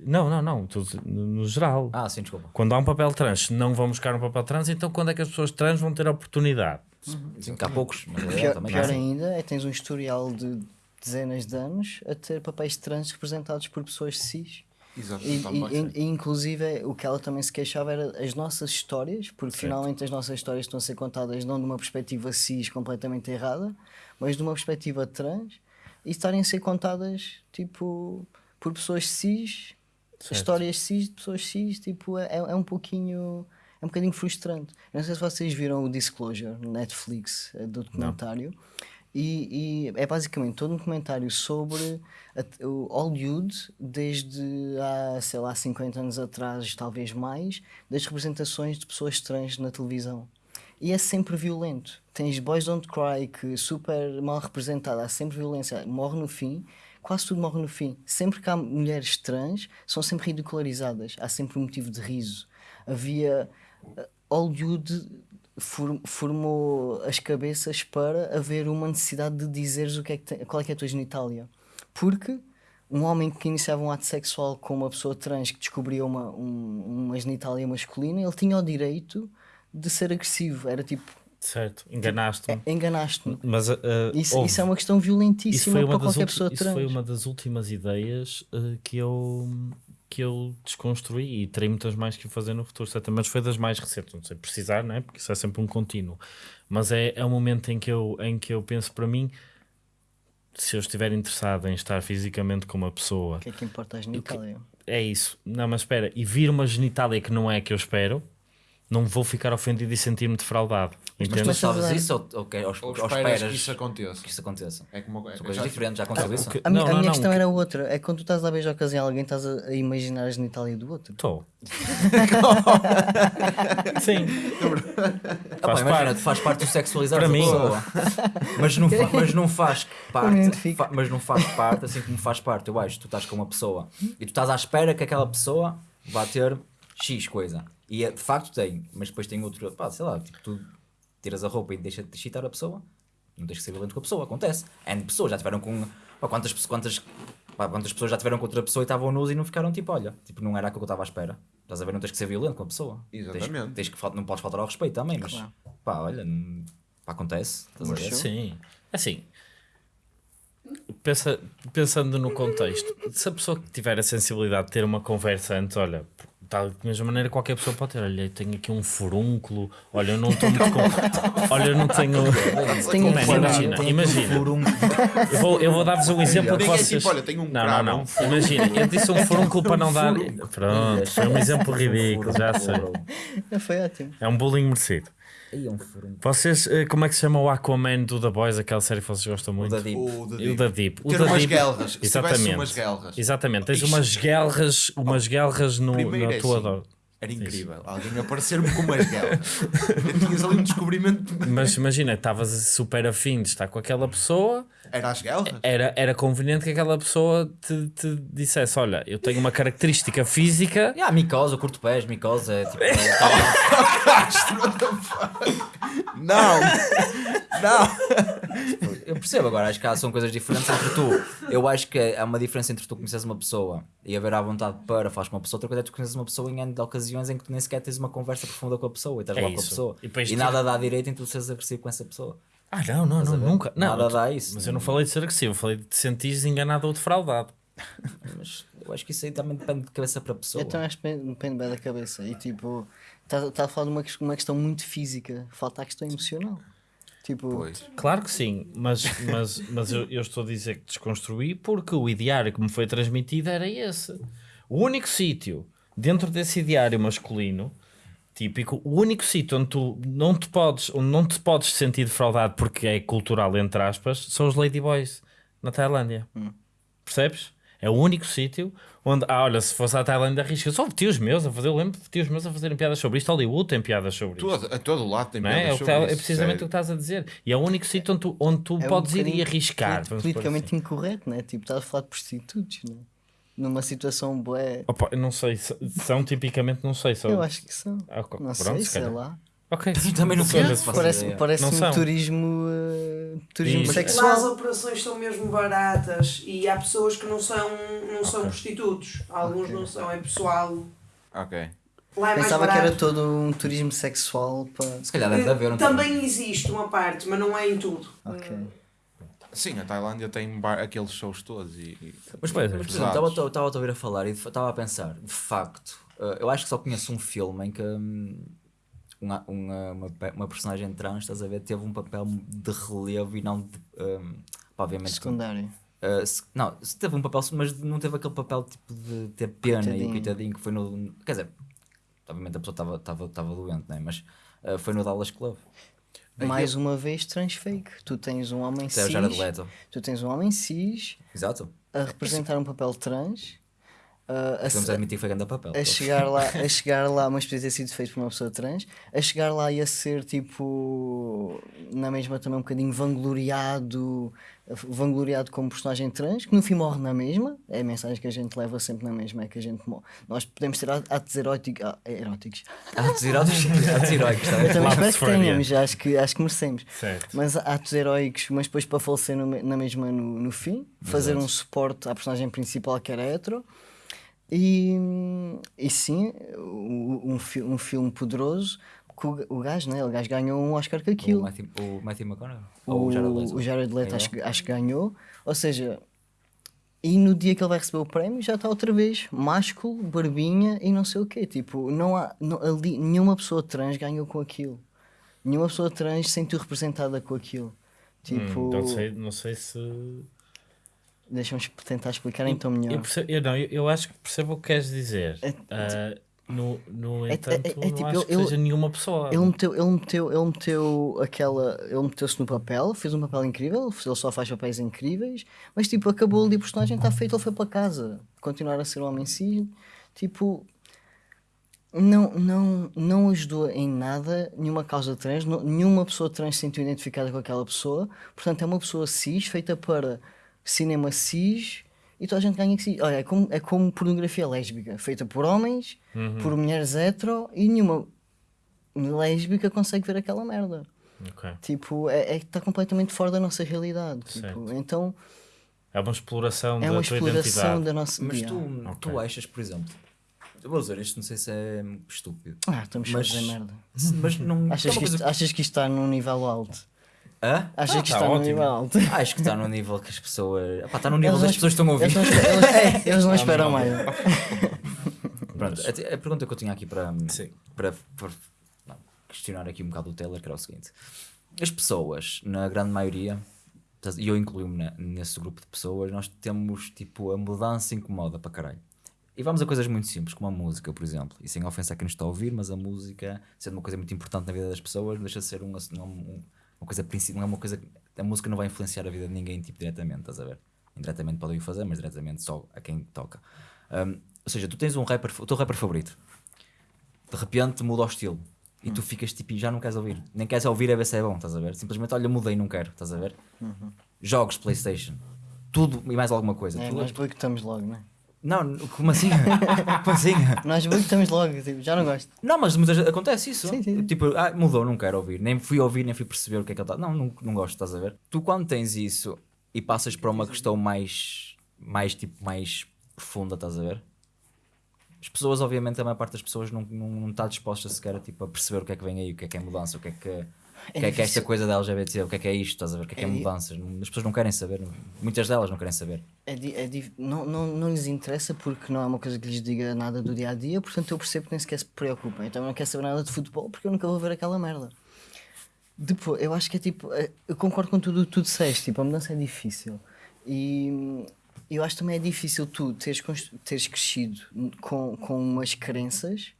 Não, não, não. No, no geral. Ah, sim, desculpa. Quando há um papel trans, se não vão buscar um papel trans, então quando é que as pessoas trans vão ter a oportunidade? Sim, que há poucos. Mas é, Pior, também. pior ainda é tens um historial de dezenas de anos a ter papéis trans representados por pessoas cis. Exato, E, e- e, inclusive o que ela também se queixava era as nossas histórias, porque finalmente as nossas histórias estão a ser contadas não de uma perspectiva cis completamente errada, mas de uma perspectiva trans e estarem a ser contadas tipo por pessoas cis, histórias cis de pessoas cis, tipo, é, é um pouquinho é um bocadinho frustrante. Eu não sei se vocês viram o Disclosure no Netflix eh, do documentário. E, e é basicamente todo um documentário sobre a- o Hollywood desde há, sei lá, 50 anos atrás, talvez mais, das representações de pessoas trans na televisão. E é sempre violento. Tens Boys Don't Cry, que é super mal representada, há sempre violência, morre no fim, quase tudo morre no fim. Sempre que há mulheres trans, são sempre ridicularizadas, há sempre um motivo de riso. Havia. Hollywood for- formou as cabeças para haver uma necessidade de dizeres o que é que tem- qual é que é a tua genitália. Porque um homem que iniciava um ato sexual com uma pessoa trans que descobria uma, um- uma genitália masculina, ele tinha o direito de ser agressivo. Era tipo, Certo, enganaste-me. enganaste-me. Mas uh, Isso, houve- isso é uma questão isso violentíssima para qualquer pessoa isso trans. foi uma das últimas ideias uh, que eu que eu desconstruí e terei muitas mais que fazer no futuro, certamente, mas foi das mais recentes, não sei precisar, não é? porque isso é sempre um contínuo, mas é, é um momento em que, eu, em que eu penso para mim, se eu estiver interessado em estar fisicamente com uma pessoa, O que é que importa a genitália? é isso, não, mas espera, e vir uma genitália que não é a que eu espero, não vou ficar ofendido e sentir-me defraudado. Mas tu sabes isso ou, ou, que- ou, Ou ou esperas que isso aconteça. que isso aconteça? É como é, São coisas já- diferentes, já aconteceu isso? que- A, Não, a não, minha não, questão que- era outra. É quando tu estás a beijar ocasião alguém, estás a, imaginar a genitália do outro. Estou. Sim. Ah, pá, Faz imagina, parte. tu faz parte do sexualizar Para mim. pessoa. mas, não fa- mas não faz parte, fa- mas não faz parte, assim como faz parte, eu acho, tu estás com uma pessoa e tu estás à espera que aquela pessoa vá ter X coisa. E é, de facto tem, mas depois tem outro, pá, sei lá, tipo, tu tiras a roupa e deixas de excitar a pessoa, não tens que ser violento com a pessoa, acontece. N pessoas já tiveram com. Pá, quantas, quantas, pá, quantas pessoas já tiveram com outra pessoa e estavam nus e não ficaram tipo, olha, tipo, não era aquilo que eu estava à espera. Estás a ver, não tens que ser violento com a pessoa. Tens- Exatamente. Tens, que, fal- não podes faltar ao respeito também, mas Claro. pá, olha, não- pá, acontece. Estás a ver? Sim, assim, pensa, pensando no contexto, se a pessoa que tiver a sensibilidade de ter uma conversa antes, olha, tal, da mesma maneira qualquer pessoa pode ter, olha, eu tenho aqui um furúnculo, olha, eu não estou muito com... olha, eu não tenho... Tenho um Man, imagina, Tem imagina, furúnculo. eu vou, eu vou dar-vos um exemplo que Ninguém é vocês... tipo, olha, tenho um não, não, é não, um imagina, eu disse um furúnculo para não dar... Pronto, foi um exemplo ridículo, já sei. Foi ótimo. É um bullying merecido. É. Vocês, eh, como é que se chama o Aquaman do The Boys, aquela série que vocês gostam muito? da Deep. O da E o da Deep. O Ter da umas Deep- tivesse Exatamente. umas guelras. Exatamente. Tens umas guelras, umas guelras no, Primeiro na é tua assim. Era incrível. Alguém aparecer-me com umas guelras. Tinhas ali um descobrimento. Mas imagina, estavas super afim de estar com aquela pessoa, Era as guelras? era, era conveniente que aquela pessoa te, te dissesse: Olha, eu tenho uma característica física. Yeah, micose, eu curto pés, micose é tipo. é, Não! Não! eu percebo agora, acho que há, são coisas diferentes entre tu. Eu acho que há uma diferença entre tu conheces uma pessoa e haver à vontade para falar com uma pessoa, outra coisa é tu conheces uma pessoa em N de ocasiões em que tu nem sequer tens uma conversa profunda com a pessoa e estás É lá com a isso. pessoa. E E, tu- nada dá direito em tu seres agressivo com essa pessoa. Ah, não, não, não, nunca. Não, Nada eu- dá isso. Mas eu não falei de ser agressivo, eu falei de te sentires enganado ou defraudado. Mas eu acho que isso aí também depende de cabeça para pessoa. Então acho que depende bem da cabeça. E tipo, Estás tá a falar de uma, uma questão muito física, falta a questão emocional. Tipo, Pois. Claro que sim, mas, mas, mas eu, eu estou a dizer que desconstruí porque o ideário que me foi transmitido era esse. O único sítio dentro desse ideário masculino típico, o único sítio onde tu não te podes, onde não te podes sentir defraudado porque é cultural, entre aspas, são os ladyboys na Tailândia. Percebes? É o único sítio onde, ah, olha, se fosse à Tailândia, arrisca. Só tios meus a fazer, eu lembro de tios meus a fazerem piadas sobre isto. Hollywood tem piadas sobre isto. Todo, a todo lado tem é? É, piadas que sobre tá- é isso, precisamente sério. o que estás a dizer. E é o único sítio onde tu, onde tu é um podes ir e arriscar. politicamente assim. incorreto, né? Tipo, estás a falar de prostitutos, né? Numa situação boa. Opa, não sei, se- são tipicamente, não sei. São... Eu acho que são. Ah, Não pronto, sei, se sei lá. Ok. Também não sei. Parece, ideia. parece Não um são. turismo, uh, turismo E- Lá as sexual. operações são mesmo baratas e há pessoas que não são, não são prostitutos. Alguns Ok. não são, é pessoal. Ok. É Pensava que era todo um turismo sexual para. Se calhar deve de haver um Também existe uma parte, mas não é em tudo. Ok. Sim, a Tailândia tem bar- aqueles shows todos e. e- Mas, pois, Mas, por Pesados. exemplo, estava a ouvir a falar e estava a pensar, de facto, eh, eu acho que só conheço um filme em que hum, uma, uma, uma, pe- uma personagem trans, estás a ver, teve um papel de relevo e não de. pá, obviamente. Secundário. eh, se- não, se teve um papel, mas não teve aquele papel tipo de ter pena e Coitadinho. coitadinho que foi no. Quer dizer, obviamente a pessoa estava- estava estava doente, né? mas eh, foi no Dallas Club. Mais uma vez, transfake. Tu tens um homem é o cis. Tu tens um homem cis Exato. a representar um papel trans. Uh, a, Vamos admitir que foi grande papel. a chegar lá, a chegar lá, mas podia ter sido feito por uma pessoa trans, a chegar lá e a ser tipo na mesma também um bocadinho vangloriado, vangloriado como personagem trans, que no fim morre na mesma, é a mensagem que a gente leva sempre na mesma, é que a gente morre. Nós podemos ter atos eróticos, ah, eróticos. Atos heróicos, atos heróicos? Eu também Lado espero que tenhamos, acho que, acho que merecemos. Certo. Mas atos heróicos, mas depois para falecer no na mesma no, no fim, fazer um suporte à personagem principal que era hetero. E, e sim, o- um, fi- um filme poderoso que o, o gajo, né? O gajo ganhou um Oscar com O aquilo. Matthew, o Matthew McConaughey? O, o Jared Leto? o Jared Leto Ganhou? acho, que- acho que ganhou. Ou seja, e no dia que ele vai receber o prémio já está outra vez másculo, barbinha e não sei o quê. Tipo, não há não- ali, nenhuma pessoa trans ganhou com aquilo. Nenhuma pessoa trans se sentiu representada com aquilo. Tipo, Hum, não, sei, não sei se. Deixa-me tentar explicar então melhor. Eu, percebo- eu não, eu, eu acho que percebo o que queres dizer. É- Ah, no, no É- é- entanto, é- é não tipo, acho que seja nenhuma pessoa. Ele meteu, ele meteu, ele meteu aquela. Ele meteu-se no papel, fez um papel incrível, ele só faz papéis incríveis, mas tipo, acabou ali o personagem, está feito, ele foi para casa. Continuar a ser um homem cis, tipo. Não, não, não ajudou em nada nenhuma causa trans, não- nenhuma pessoa trans se sentiu identificada com aquela pessoa, portanto é uma pessoa cis feita para cinema cis e toda a gente ganha que cis. Olha, é como, é como pornografia lésbica, feita por homens, por mulheres hetero e nenhuma lésbica consegue ver aquela merda. Ok. Tipo, é, é que está completamente fora da nossa realidade. Tipo, então É uma exploração é da uma tua exploração identidade. da nossa. Mas tu, tu achas, por exemplo, eu vou dizer isto, não sei se é estúpido. Ah, estamos Mas- a fazer merda. Mas não. Achas é que, isto, coisa- achas que isto está num nível alto? Hã? Achas Ah, que tá está num ótimo. nível alto? Acho que está no nível que as pessoas. Epá, está no nível das não- pessoas que estão a ouvir. Eles não, eles- eles não esperam mais. Pronto, a, a pergunta que eu tinha aqui para, para, para não, questionar aqui um bocado o Taylor, que era o seguinte: as pessoas, na grande maioria, e eu incluo-me ne- nesse grupo de pessoas, nós temos tipo a mudança incomoda para caralho. E vamos a coisas muito simples, como a música, por exemplo. E sem ofensa a quem nos está a ouvir, mas a música, sendo uma coisa muito importante na vida das pessoas, não deixa de ser uma, uma, uma coisa principal, não é uma coisa. A música não vai influenciar a vida de ninguém, tipo, diretamente, estás a ver? Indiretamente podem o fazer, mas diretamente só a quem toca. Um, ou seja, tu tens um rapper, o teu rapper favorito, de repente muda o estilo e tu ficas tipo, e já não queres ouvir, nem queres ouvir a ver se é bom, estás a ver? Simplesmente, olha, mudei, não quero, estás a ver? Jogos, PlayStation, tudo e mais alguma coisa. É, nós boicotamos logo, não é? Não, como assim? como assim? Nós boicotamos logo, tipo, já não gosto. Não, mas muitas vezes acontece isso. Sim, sim. Tipo, ah, mudou, não quero ouvir. Nem fui ouvir, nem fui perceber o que é que ele está. Não, não, não gosto, estás a ver? Tu quando tens isso e passas para uma questão mais, mais tipo, mais profunda, estás a ver? As pessoas, obviamente, a maior parte das pessoas não, não, não está disposta sequer a, tipo, a perceber o que é que vem aí, o que é que é mudança, o que é que, O que é que é esta coisa da LGBT? O que é que é isto? Estás a ver? O que é que é É- mudanças? As pessoas não querem saber. Muitas delas não querem saber. É é não, não, não lhes interessa porque não é uma coisa que lhes diga nada do dia a dia, portanto eu percebo que nem sequer se preocupam. Então não quero saber nada de futebol porque eu nunca vou ver aquela merda. Depois, eu acho que é tipo, é- eu concordo com tudo o que tu disseste, tipo, a mudança é difícil. E eu acho também é difícil tu teres, teres crescido com, com umas crenças,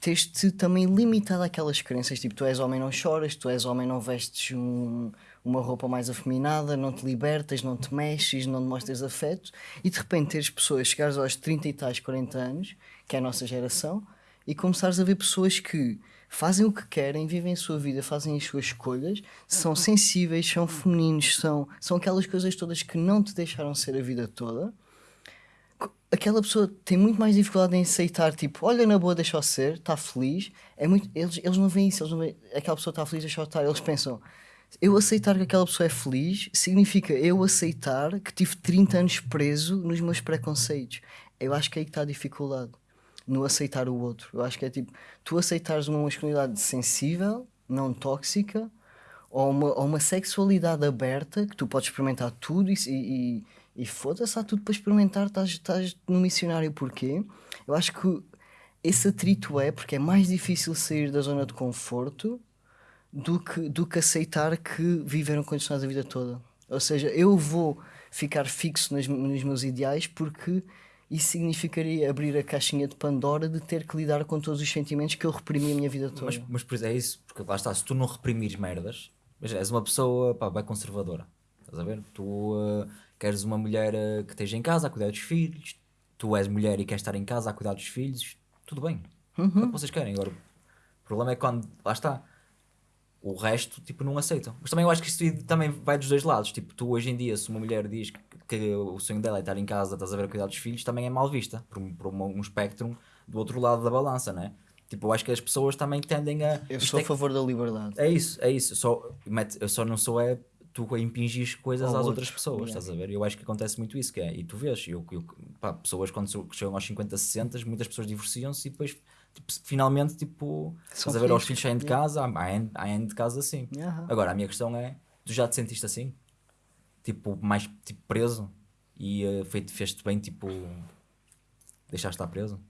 teres-te também limitado àquelas crenças, tipo, tu és homem não choras, tu és homem não vestes um- uma roupa mais afeminada, não te libertas, não te mexes, não mostras afeto, e de repente teres pessoas, chegares aos 30 e tais, 40 anos, que é a nossa geração, e começares a ver pessoas que fazem o que querem, vivem a sua vida, fazem as suas escolhas, são sensíveis, são femininos, são, são aquelas coisas todas que não te deixaram ser a vida toda. Aquela pessoa tem muito mais dificuldade em aceitar, tipo, olha na boa, deixa-o ser, está feliz. É muito, eles, eles não veem isso, não veem, aquela pessoa está feliz, deixa-o estar. Eles pensam, eu aceitar que aquela pessoa é feliz significa eu aceitar que tive 30 anos preso nos meus preconceitos. Eu acho que é aí que está a dificuldade no aceitar o outro. Eu acho que é tipo, tu aceitares uma masculinidade sensível, não tóxica, ou uma, ou uma sexualidade aberta, que tu podes experimentar tudo e, e, e foda-se, há tudo para experimentar, estás, estás no missionário porquê? Eu acho que esse atrito é porque é mais difícil sair da zona de conforto do que, do que aceitar que viveram condicionados a vida toda. Ou seja, eu vou ficar fixo nos meus ideais porque isso significaria abrir a caixinha de Pandora de ter que lidar com todos os sentimentos que eu reprimi a minha vida toda. Mas, mas por isso é isso, porque lá está, se tu não reprimires merdas, és uma pessoa pá, bem conservadora, estás a ver? Tu eh, queres uma mulher eh, que esteja em casa a cuidar dos filhos, tu és mulher e queres estar em casa a cuidar dos filhos, tudo bem, é o que vocês querem. Agora, o problema é quando, lá está, o resto, tipo, não aceitam. Mas também eu acho que isto também vai dos dois lados. Tipo, tu hoje em dia, se uma mulher diz que, que o sonho dela é estar em casa, estás a ver a cuidar dos filhos, também é mal vista por, um- por uma- um espectro do outro lado da balança, né? Tipo, eu acho que as pessoas também tendem a. Eu sou é, a favor da liberdade. é isso, é isso. Eu só, eu só não sou é tu a impingir coisas Ao às outras pessoas, yeah. estás a ver? Eu acho que acontece muito isso, que é, e tu vês, eu, eu, pá, pessoas quando chegam aos 50, 60, muitas pessoas divorciam-se e depois tipo, finalmente, tipo, São estás a ver, aos felizes, filhos saem de yeah. casa, há, há, de casa assim. Yeah. Agora, a minha questão é, tu já te sentiste assim? Tipo, mais tipo, preso? E uh, fez-te bem, tipo, deixaste estar preso?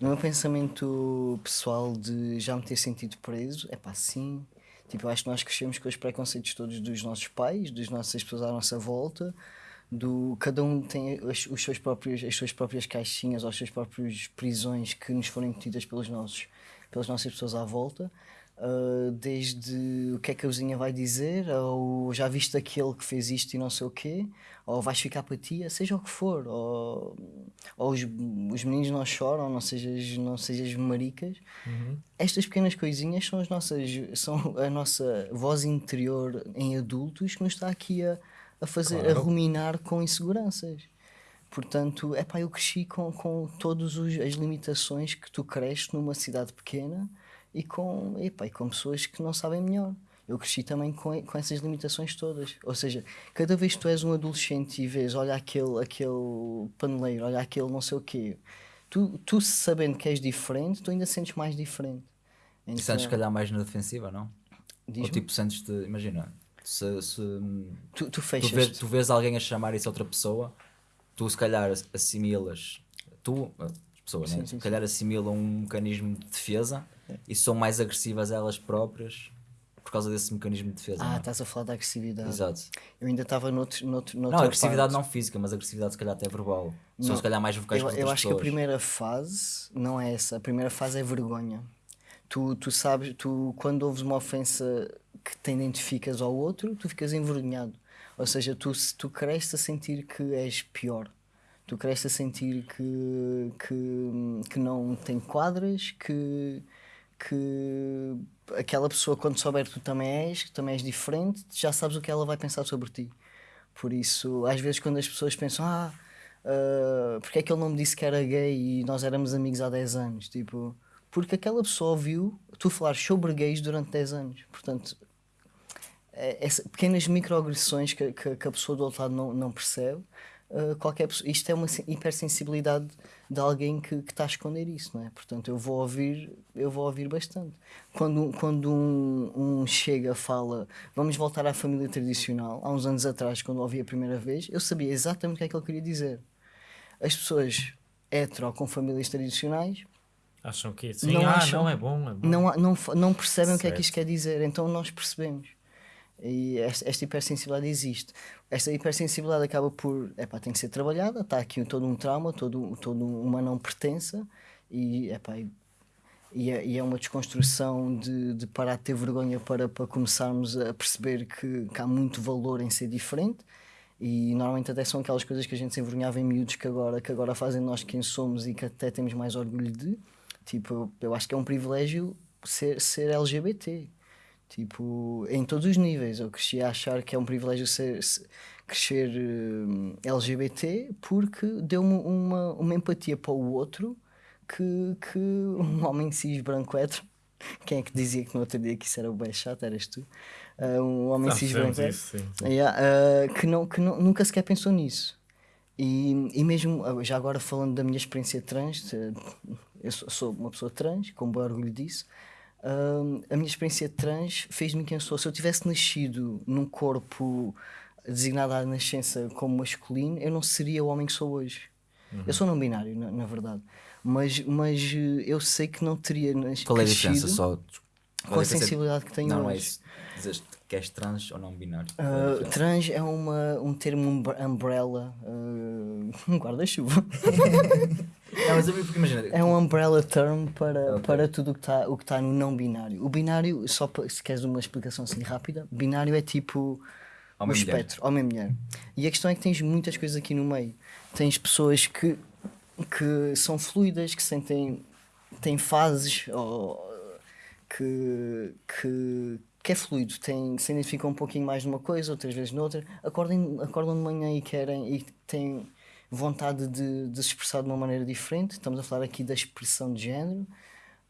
No meu pensamento pessoal de já me ter sentido preso, é pá, sim. Tipo, acho que nós crescemos com os preconceitos todos dos nossos pais, das nossas pessoas à nossa volta, do cada um tem as, os seus próprios, as suas próprias caixinhas ou as suas próprias prisões que nos foram impedidas pelos nossos, pelas nossas pessoas à volta. Uh, desde o que é que a vizinha vai dizer, ou já viste aquele que fez isto e não sei o quê, ou vais ficar para ti, seja o que for, ou, ou os, os meninos não choram, não sejas, não sejas maricas. Estas pequenas coisinhas são as nossas, são a nossa voz interior em adultos que nos está aqui a, a fazer, a ruminar com inseguranças. Portanto, é pá, eu cresci com, com todas as limitações que tu cresces numa cidade pequena e com, epá, e com pessoas que não sabem melhor. Eu cresci também com, com essas limitações todas. Ou seja, cada vez que tu és um adolescente e vês, olha aquele, aquele paneleiro, olha aquele não sei o quê, tu, tu sabendo que és diferente, tu ainda sentes mais diferente. E Então, sentes, se calhar, mais na defensiva, não? Ou tipo, sentes-te, imagina, se, se tu, tu tu vês, tu vês alguém a chamar isso a outra pessoa, tu se calhar ass- assimilas, tu, as pessoas, Sim, né? sim, se calhar assimilam um mecanismo de defesa e são mais agressivas elas próprias por causa desse mecanismo de defesa. Ah, não é? estás a falar da agressividade. Exato. Eu ainda estava noutro, noutro, Não, noutra agressividade parte. não física, mas agressividade se calhar até verbal. São Não. se calhar mais vocais Eu, eu acho que a pessoas. primeira fase não é essa. A primeira fase é vergonha. Tu, tu sabes, tu quando ouves uma ofensa que te identificas ao outro, tu ficas envergonhado. Ou seja, tu, tu cresces a sentir que és pior. Tu cresces a sentir que, que, que não tem quadras, que, que aquela pessoa, quando souber que tu também és, que também és diferente, já sabes o que ela vai pensar sobre ti. Por isso, às vezes, quando as pessoas pensam, ah, ah, porque é que ele não me disse que era gay e nós éramos amigos há 10 anos? Tipo, porque aquela pessoa ouviu tu falar sobre gays durante 10 anos. Portanto, é- essa, pequenas microagressões que, que, que a pessoa do outro lado não, não percebe uh, qualquer pessoa. Isto é uma sen- hipersensibilidade de alguém que que está a esconder isso, não é? Portanto, eu vou ouvir, eu vou ouvir bastante. Quando, quando um, um chega, fala, vamos voltar à família tradicional, há uns anos atrás, quando ouvi a primeira vez, eu sabia exatamente o que é que ele queria dizer. As pessoas hetero com famílias tradicionais Acham que sim, Não ah, acham. não é bom, é bom. não, não, não percebem o que é que Certo. isto quer dizer, então nós percebemos. E esta, esta hipersensibilidade existe. Esta hipersensibilidade acaba por. Epá, tem que ser trabalhada, está aqui todo um trauma, todo, todo uma não pertença, e, epá, e, e, é, e é uma desconstrução de, de parar de ter vergonha para, para começarmos a perceber que, que há muito valor em ser diferente. E normalmente até são aquelas coisas que a gente se envergonhava em miúdos que agora, que agora fazem nós quem somos e que até temos mais orgulho de. Tipo, eu acho que é um privilégio ser, ser LGBT. Tipo, em todos os níveis. Eu cresci a achar que é um privilégio ser, se- crescer hum, LGBT porque deu-me uma, uma empatia para o outro que, que um homem cis branco hétero. Quem é que dizia que no outro dia que isso era o bem chato? Eras tu? Ah, um homem Nós cis branco isso, sim, sim. Yeah, ah, que, não, que não, nunca sequer pensou nisso. E, e mesmo, ah, já agora falando da minha experiência trans, eh, eu sou, sou uma pessoa trans, com bom orgulho disso. Ah, a minha experiência trans fez-me quem sou. Se eu tivesse nascido num corpo designado à nascença como masculino, eu não seria o homem que sou hoje. Eu sou não binário, na, na verdade. Mas, mas eh, eu sei que não teria nas, Qual é a diferença só? com a sensibilidade que tenho Não, não é hoje. isso. Que és trans ou não binário. Diferença? trans é uma, um termo umbre- umbrella, ah, um guarda-chuva. Não, mas eu porque imagina. é um umbrella term para, Ok. para tudo o que está o que tá no não binário. O binário, só se queres uma explicação assim rápida, binário é tipo o mulher. espectro, homem e mulher. E a questão é que tens muitas coisas aqui no meio. Tens pessoas que, que são fluidas, que sentem têm fases ou, que, que, que é fluido, tem, se identificam um pouquinho mais numa coisa, outras vezes noutra, acordem, acordam de manhã e querem e têm vontade de, de se expressar de uma maneira diferente. Estamos a falar aqui da expressão de género,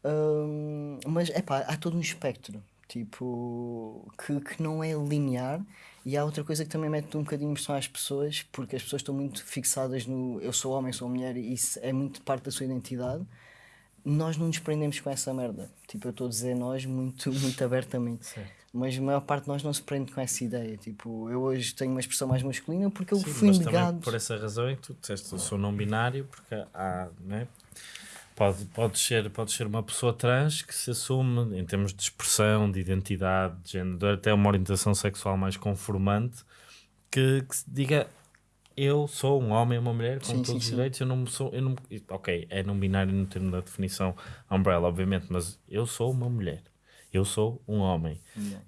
Hum, mas é pá, há todo um espectro tipo que, que não é linear. E há outra coisa que também mete um bocadinho de impressão às pessoas porque as pessoas estão muito fixadas no eu sou homem, sou mulher e isso é muito parte da sua identidade nós não nos prendemos com essa merda. Tipo eu estou a dizer nós muito, muito abertamente. Mas a maior parte de nós não se prende com essa ideia. Tipo eu hoje tenho uma expressão mais masculina porque eu Sim, fui mas negado. por essa razão é que tu disseste eu sou não binário, porque há, né? Pode, pode, ser, pode ser uma pessoa trans que se assume em termos de expressão, de identidade, de género, até uma orientação sexual mais conformante, que, que se diga eu sou um homem ou uma mulher com Sim, todos sim, os sim. direitos, eu não sou, eu não, ok, é não binário no termo da definição umbrella, obviamente, mas eu sou uma mulher. Eu sou um homem.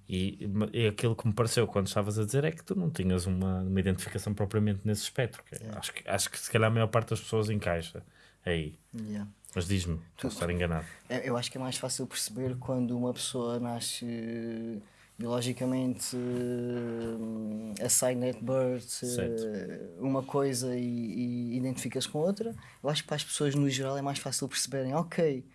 E, e aquilo que me pareceu quando estavas a dizer é que tu não tinhas uma, uma identificação propriamente nesse espectro. que acho, que, acho que se calhar a maior parte das pessoas encaixa aí. Yeah. Mas diz-me, posso estar enganado. Eu eu acho que é mais fácil perceber quando uma pessoa nasce biologicamente eh, assigned at birth eh, Certo. uma coisa e, e identifica-se com outra. Eu acho que para as pessoas no geral é mais fácil perceberem, ok,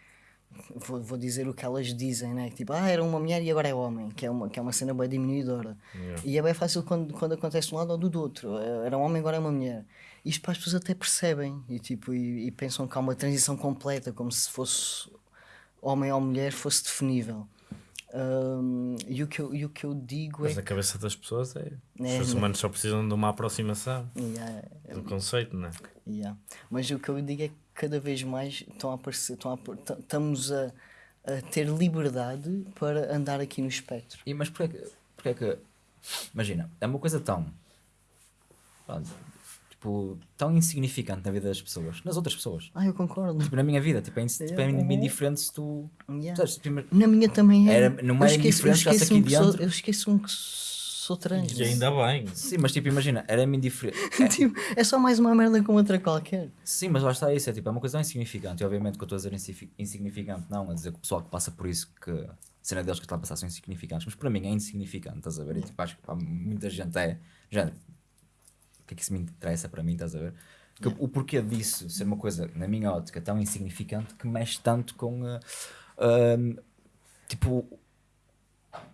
vou, vou dizer o que elas dizem, né? Tipo, ah, era uma mulher e agora é homem, que é uma, que é uma cena bem diminuidora. Yeah. E é bem fácil quando, quando acontece de um lado ou do outro. Eh, Era um homem, agora é uma mulher. Isto para as pessoas até percebem e, tipo, e, e pensam que há uma transição completa, como se fosse homem ou mulher fosse definível. Ahm, e, o que eu, e o que eu digo Mas é na cabeça das pessoas é. É, Os seres humanos só precisam de uma aproximação. Yeah, do conceito, não é? yeah. Mas o que eu digo é que cada vez mais estão a aparecer, estão a, estamos a, a ter liberdade para andar aqui no espectro. E, mas porquê que, porquê que. Imagina, é uma coisa tão. Tipo, tão insignificante na vida das pessoas, nas outras pessoas. Ah, eu concordo. Tipo, na minha vida, tipo, é, ins- tipo, é Yeah. indiferente se tu. Yeah. Sabes, primeiro- Na minha também é. Era- não é esqueço- eu indiferente, esqueço-me aqui que sou- dentro. Eu esqueço-me que sou trans. E ainda bem. Sim, mas tipo, imagina, era-me indiferente. Tipo, é só mais uma merda como outra qualquer. Sim, mas lá está isso, é tipo, é uma coisa tão insignificante. E obviamente que eu estou a dizer insignifi- insignificante, não, a dizer que o pessoal que passa por isso, que a cena deles que está a passar são insignificantes, mas para mim é insignificante, estás a ver? E tipo, acho que para muita gente é. O que é que isso me interessa para mim, estás a ver? Que O porquê disso ser uma coisa, na minha ótica, tão insignificante que mexe tanto com. ah, ah, tipo.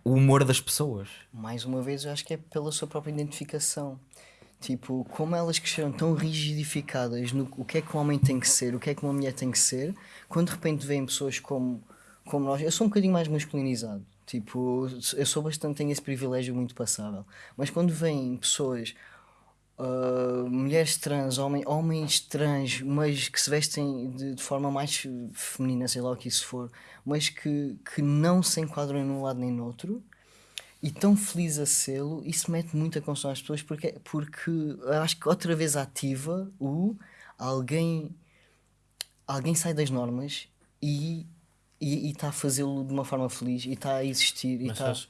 O humor das pessoas. Mais uma vez, eu acho que é pela sua própria identificação. Tipo, como elas cresceram tão rigidificadas no o que é que um homem tem que ser, o que é que uma mulher tem que ser, quando de repente veem pessoas como, como nós. Eu sou um bocadinho mais masculinizado. Tipo, eu sou bastante, tenho esse privilégio muito passável. Mas quando vêm pessoas, ah, mulheres trans, homem, homens trans, mas que se vestem de, de forma mais feminina, sei lá o que isso for, mas que, que não se enquadram num lado nem no outro, e tão feliz a sê-lo, isso mete muita confusão às pessoas porque, porque acho que outra vez ativa o alguém alguém sai das normas e e está a fazê-lo de uma forma feliz e está a existir e Mas estás,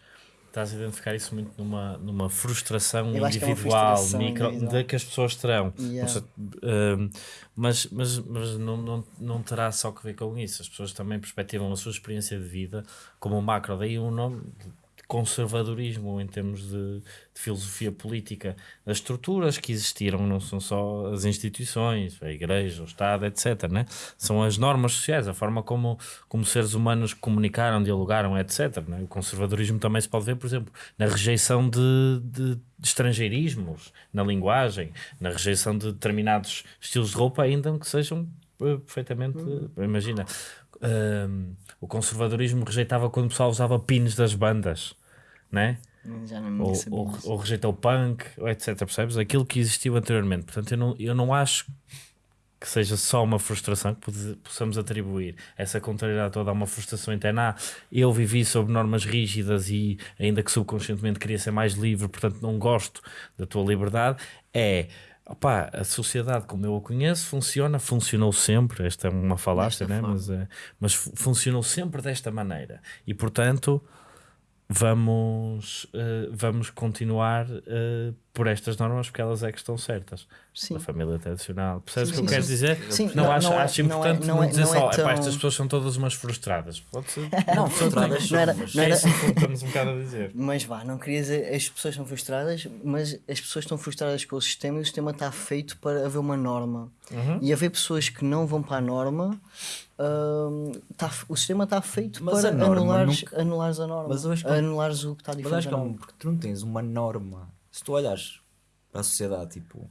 estás a identificar isso muito numa, numa frustração é individual, frustração micro, individual. de que as pessoas terão. Yeah. Sei, hum, mas mas, mas não, não, não terá só que ver com isso. As pessoas também perspectivam a sua experiência de vida como um macro. Daí o nome de conservadorismo em termos de, de filosofia política. As estruturas que existiram não são só as instituições, a igreja, o Estado, etc. Né? São as normas sociais, a forma como, como seres humanos comunicaram, dialogaram, etc. Né? O conservadorismo também se pode ver, por exemplo, na rejeição de, de, de estrangeirismos na linguagem, na rejeição de determinados estilos de roupa, ainda que sejam eh, perfeitamente. Imagina, hum, o conservadorismo rejeitava quando o pessoal usava pins das bandas, né? já não me ou, ou, ou rejeita o punk, ou etc. Percebes? Aquilo que existiu anteriormente. Portanto, eu não, eu não acho que seja só uma frustração que possamos atribuir essa contrariedade toda a uma frustração interna. Ah, eu vivi sob normas rígidas e, ainda que subconscientemente, queria ser mais livre, portanto, não gosto da tua liberdade. É. Opá, a sociedade como eu a conheço funciona, funcionou sempre. Esta é uma falácia, né? mas, é, mas fu- funcionou sempre desta maneira. E portanto, vamos, eh, vamos continuar eh, por estas normas porque elas é que estão certas. Sim. A família tradicional. Percebes o que Sim, eu quero sim. dizer? Sim, não, não- acho, não é- acho não é- importante não, não é- dizer não é só, "Epá, tão- estas pessoas são todas umas frustradas. Pode ser. Não, frustradas Não era- não era- É isso que estamos um bocado a dizer. Mas vá, não queria dizer as pessoas são frustradas, mas as pessoas estão frustradas com o sistema e o sistema está feito para haver uma norma. Uhum. E haver pessoas que não vão para a norma, hum, tá- o sistema está feito Mas para a norma anulares, nunca- anulares a norma. Mas eu acho que- anulares o que está Mas diferente. acho que é um, porque tu não tens uma norma. Se tu olhas para a sociedade, tipo,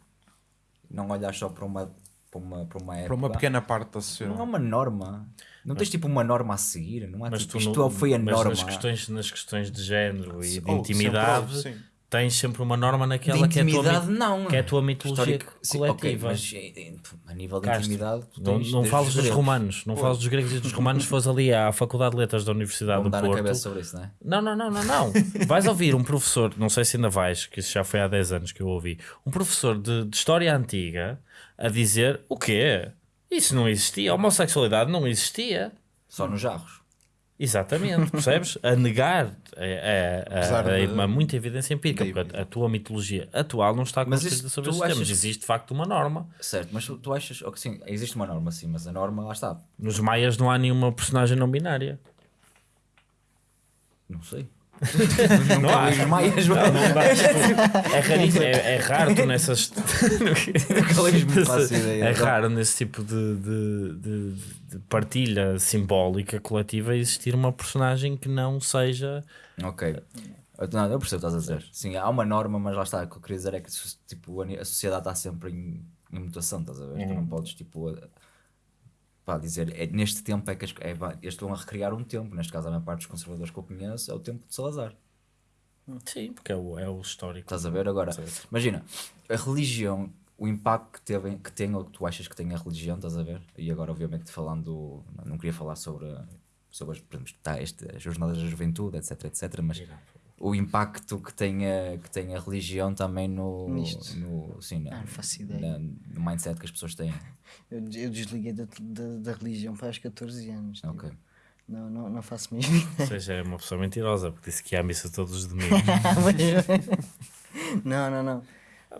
não olhas só para uma, para uma, para uma época. Para uma pequena parte da Não há sociedade. uma norma. Não tens tipo uma norma a seguir. Não há Mas tipo, tu isto no- foi a mas norma. Nas questões, nas questões de género e de Oh, intimidade, sempre. Tens sempre uma norma naquela que é a tua, não. que é a tua mitologia Histórico- sim, ok, coletiva. mas eh, a nível de Castro, intimidade, Não, não os dos romanos, não fales dos gregos e dos romanos, se fores ali à Faculdade de Letras da Universidade Vão do na Porto. cabeça sobre isso, não é? Não, não, não, não, não. Vais ouvir um professor, não sei se ainda vais, que isso já foi há 10 anos que eu ouvi, um professor de, de história antiga a dizer o quê? Isso não existia, a homossexualidade não existia. Só nos jarros. Exatamente, percebes? A negar é, é, é, de- uma muita evidência empírica, porque a, a tua mitologia atual não está Mas construída sobre esses temas. Existe de facto uma norma. Certo, mas tu, tu achas. ok, sim, existe uma norma, sim, mas a norma lá está. Nos maias não há nenhuma personagem não binária. Não sei. Não há. Maias, Não, não dá, tipo, é, raríssimo, é, é raro tu nessas. Faço ideia. É raro nesse tipo de, de, de- de partilha simbólica coletiva existir uma personagem que não seja. Ok. Eu, não, eu percebo o que estás a dizer. Sim, há uma norma, mas lá está. O que eu queria dizer é que tipo, a sociedade está sempre em, em mutação, estás a ver? Tu Uhum. não podes tipo, pá, dizer é, neste tempo é que as, é, eles estão a recriar um tempo. Neste caso, a maior parte dos conservadores que eu conheço é o tempo de Salazar. Sim, porque é o, é o histórico. Estás a ver agora? Certo. Imagina, a religião, o impacto que, teve, que tem ou que tu achas que tem a religião, estás a ver? E agora, obviamente, falando, não queria falar sobre, sobre as, por exemplo, tá, este, as jornadas da juventude, etc, etc, mas o impacto que tem a, que tem a religião também no, Nisto. no, sim, na- Ah, não faço ideia. na- no mindset que as pessoas têm. Eu, eu desliguei da, da, da religião para os 14 anos. tipo, Ok. Não, não, não faço mesmo Ou seja, é uma pessoa mentirosa, porque disse que ia à missa todos os domingos. Mas- não, não, não.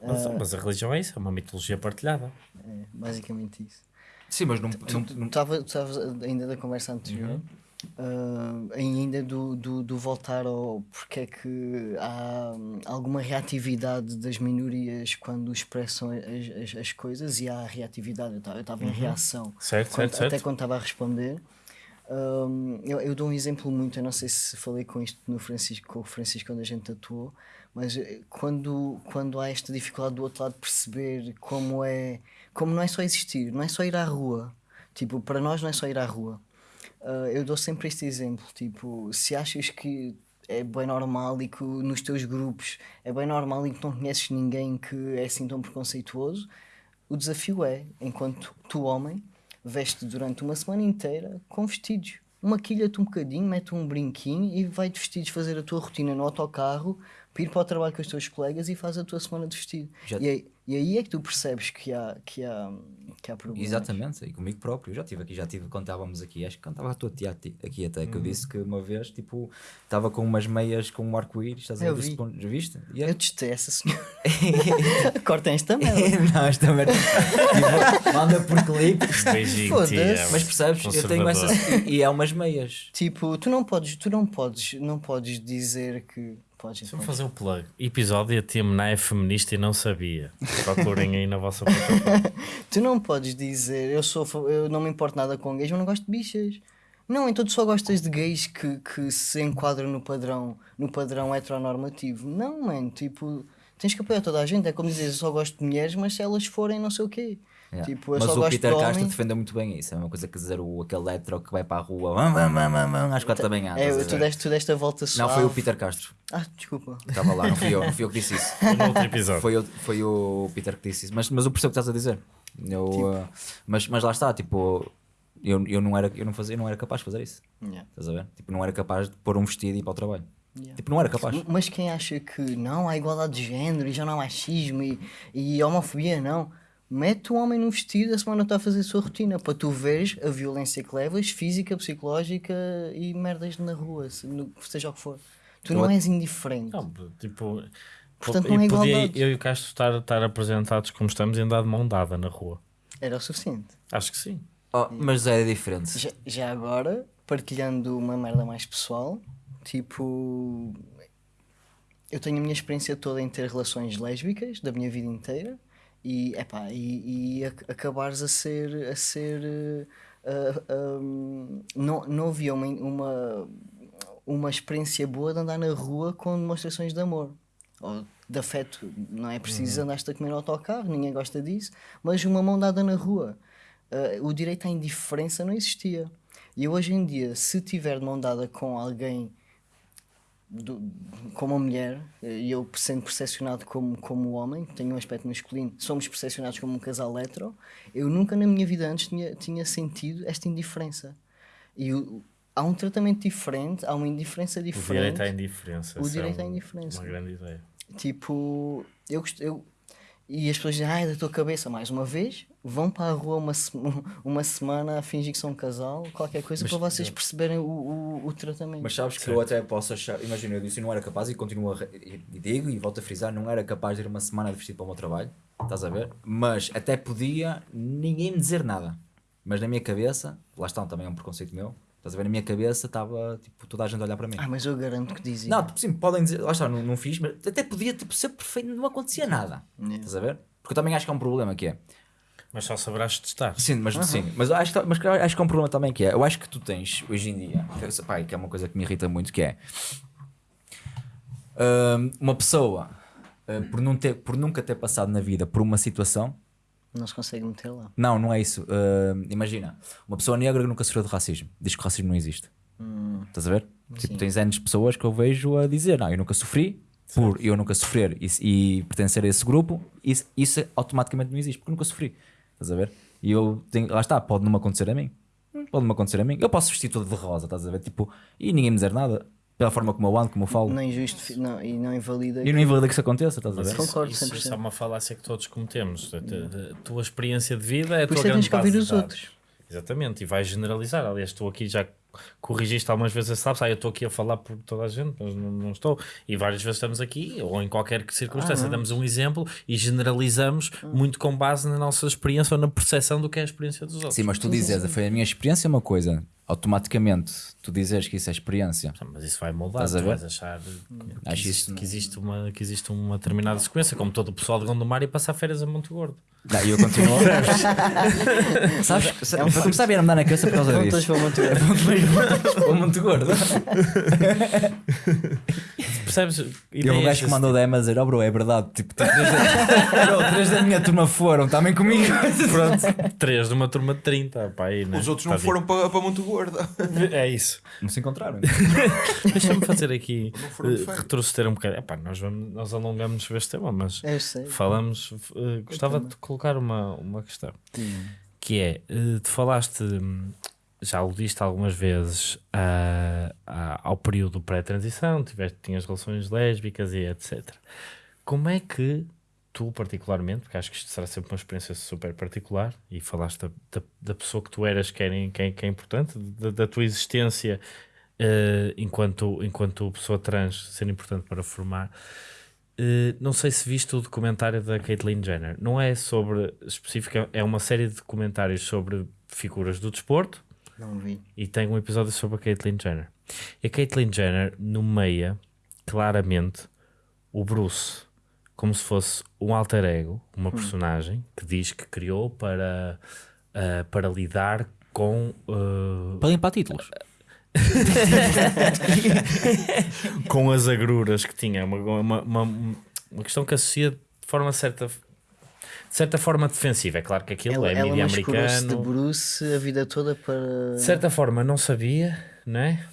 mas, mas a religião é isso, é uma mitologia partilhada. É basicamente isso. Sim, mas não, Tu estavas ainda da conversa anterior, Uhum. Ah, ainda do, do, do voltar ao porque é que há hum, alguma reatividade das minorias quando expressam as, as, as coisas e há reatividade. Eu estava em reação Certo, quando- certo, até certo. quando estava a responder. Hum, eu, eu dou um exemplo muito, eu não sei se falei com isto no Francisco, com o Francisco quando a gente atuou, mas eh, quando, quando há esta dificuldade do outro lado de perceber como é, como não é só existir, não é só ir à rua. Tipo, para nós não é só ir à rua. Uh, eu dou sempre este exemplo, tipo, se achas que é bem normal e que nos teus grupos é bem normal e que não conheces ninguém que é assim tão preconceituoso, o desafio é, enquanto tu, homem, veste durante uma semana inteira com vestidos. Maquilha-te um bocadinho, mete um brinquinho e vai de vestidos fazer a tua rotina no autocarro, para ir para o trabalho com os teus colegas e faz a tua semana de vestido. Já- E, aí, e aí é que tu percebes que há, que há, que há problemas. Exatamente, e comigo próprio. Eu já tive aqui, já tive quando estávamos aqui, acho que quando estava a tua tia ti- aqui até, que eu disse que uma vez, tipo, estava com umas meias com um arco-íris, estás a Eu ver? vi. Ponto- Já viste? E é- Eu testei essa senhora. Cortem esta merda. não, esta merda. tipo, manda por clipe. Beijinho, Foda-se. tia. Mas percebes? Eu tenho essas. E, e é umas meias. Tipo, tu não podes, tu não podes, não podes dizer que podes. Deixa-me fazer o plug. Episódio a tia Mená é feminista e não sabia. Procurem aí na vossa plataforma. Tu não podes dizer, eu sou, eu não me importo nada com gays, mas não gosto de bichas. Não, então tu só gostas de gays que, que se enquadram no padrão, no padrão heteronormativo. Não, mano, tipo, tens que apoiar toda a gente. É como dizer, eu só gosto de mulheres, mas se elas forem não sei o quê. Yeah. Tipo, eu Mas só o gosto Peter de Castro defendeu muito bem isso. É uma coisa que dizer o, aquele hetero que vai para a rua às quatro da manhã. É, tu deste, tu deste a volta Não, suave. foi o Peter Castro. Ah, desculpa. Estava lá, não fui eu, não fui eu que disse isso. Foi no outro episódio. Foi, o- foi o Peter que disse isso. Mas, mas eu percebo o que estás a dizer. Eu, Tipo. uh, mas, mas lá está, tipo, eu, eu, não era, eu, não fazia, eu não era capaz de fazer isso. Yeah. Estás a ver? Tipo, não era capaz de pôr um vestido e ir para o trabalho. Yeah. Tipo, não era capaz. Mas quem acha que não há igualdade de género e já não há machismo e, e homofobia, não. Mete o homem num vestido, a semana está a fazer a sua rotina para tu veres a violência que levas, física, psicológica e merdas na rua, se- no- seja o que for. Tu Eu não és indiferente. Não, tipo. Portanto, eu não é podia- igualdade. Eu e o Castro estar, estar apresentados como estamos e andar de mão dada na rua. Era o suficiente. Acho que sim. Oh, mas é diferente. Já, já agora, partilhando uma merda mais pessoal, tipo. Eu tenho a minha experiência toda em ter relações lésbicas da minha vida inteira e, epá, e, e ac- acabares a ser. A ser eh, ah, ah, não, não havia uma, uma, uma experiência boa de andar na rua com demonstrações de amor ou de afeto. Não é preciso andar-te a comer no autocarro, ninguém gosta disso, mas uma mão dada na rua. Uh, o direito à indiferença não existia. E hoje em dia, se tiver de mão dada com alguém, do, com uma mulher, eh, e eu sendo percepcionado como, como homem, tenho um aspecto masculino, somos percepcionados como um casal hetero, eu nunca na minha vida antes tinha, tinha sentido esta indiferença. E o- há um tratamento diferente, há uma indiferença O diferente. direito à indiferença. O é direito à um- indiferença. Uma grande ideia. Tipo, eu. Eu, e as pessoas dizem, ai, da tua cabeça, mais uma vez, vão para a rua uma, uma semana a fingir que são um casal, qualquer coisa, Mas- para vocês perceberem o, o, o tratamento. Mas sabes que Certo. eu até posso achar, imagina, eu disse eu não era capaz e continuo a, e, digo e volto a frisar, não era capaz de ir uma semana de vestido para o meu trabalho, estás a ver? Mas até podia ninguém me dizer nada. Mas na minha cabeça, lá está, também é um preconceito meu, estás a ver? Na minha cabeça estava tipo, toda a gente a olhar para mim. Ah, mas eu garanto que dizem. Não, tipo, sim, podem dizer, lá está, não, não fiz, mas até podia tipo, ser perfeito, não acontecia nada. Yeah. Estás a ver? Porque eu também acho que há um problema que é. Mas só saberás testar. Sim, mas sim, mas acho, que- mas acho que há um problema também que é, eu acho que tu tens hoje em dia, que, é- pá, que é uma coisa que me irrita muito, que é hum, uma pessoa hum, por, não ter, por nunca ter passado na vida por uma situação, Não se consegue meter lá. não, não é isso. Hum, imagina, uma pessoa negra que nunca sofreu de racismo, diz que o racismo não existe. Estás a ver? Tipo, tens anos de pessoas que eu vejo a dizer, não, eu nunca sofri, por eu nunca sofrer e, e pertencer a esse grupo, isso, isso automaticamente não existe, porque eu nunca sofri. Estás a ver? E eu tenho, lá está, pode não me acontecer a mim. Hum, Pode não me acontecer a mim. Eu posso vestir todo de rosa, estás a ver? Tipo, e ninguém me dizer nada, pela forma como eu ando, como eu falo. Não injusto, não, e não invalida. E não invalida que isso aconteça, estás a ver? isso, Concordo isso, 100%. isso é uma falácia que todos cometemos. A, tua experiência de vida é a Por tua isso é que grande tens que ouvir base os de dados. outros. Exatamente, e vais generalizar. Aliás, estou aqui já corrigiste algumas vezes, sabes? Ah, eu estou aqui a falar por toda a gente, mas não, não estou. E várias vezes estamos aqui, ou em qualquer circunstância, damos um exemplo e generalizamos muito com base na nossa experiência ou na percepção do que é a experiência dos outros. Sim, mas tu dizes, foi a minha experiência é uma coisa, automaticamente tu dizeres que isso é experiência. Mas isso vai moldar, Estás a tu ver? vais achar que, Acho existe, isso- que, existe uma, que existe uma determinada sequência, como todo o pessoal de Gondomar e passar férias a Monte Gordo. Não, e eu continuo. Sabes? Sabes? Para começar a vir a me dar na cabeça por causa Contas disso. para muito bem. O muito gordo. Percebes? E um gajo que mandou DM a dizer: Oh, bro, é verdade. Tipo, três da, bro, três da minha turma foram, também comigo. Pronto, três de uma turma de 30. Pá, aí, né? Os outros não Tá foram para, para Monte Gordo. É isso. Não se encontraram. Deixa-me fazer aqui, férias. retroceder um bocado. Epá, nós, vamos, nós alongamos sobre este tema, mas falamos. eh, gostava de colocar uma, uma questão que é: eh, tu falaste, hum, já aludiste algumas vezes a- ao período pré-transição, tiveste, tinhas relações lésbicas e etc. Como é que tu, particularmente, porque acho que isto será sempre uma experiência super particular, e falaste da, da, da pessoa que tu eras, que é, que é, que é importante, da, da tua existência eh, enquanto, enquanto pessoa trans ser importante para formar. Eh, não sei se viste o documentário da Caitlyn Jenner. Não é sobre específica, é uma série de documentários sobre figuras do desporto Não vi. e tem um episódio sobre a Caitlyn Jenner. E a Caitlyn Jenner nomeia claramente o Bruce como se fosse um alter ego, uma personagem que diz que criou para, ah, para lidar com ah, Para limpar títulos. com as agruras que tinha, uma, uma, uma, uma questão que associa de forma certa, de certa forma defensiva. É claro que aquilo Ela, é ela mídia de americano. Bruce a vida toda para. De certa forma não sabia, não é?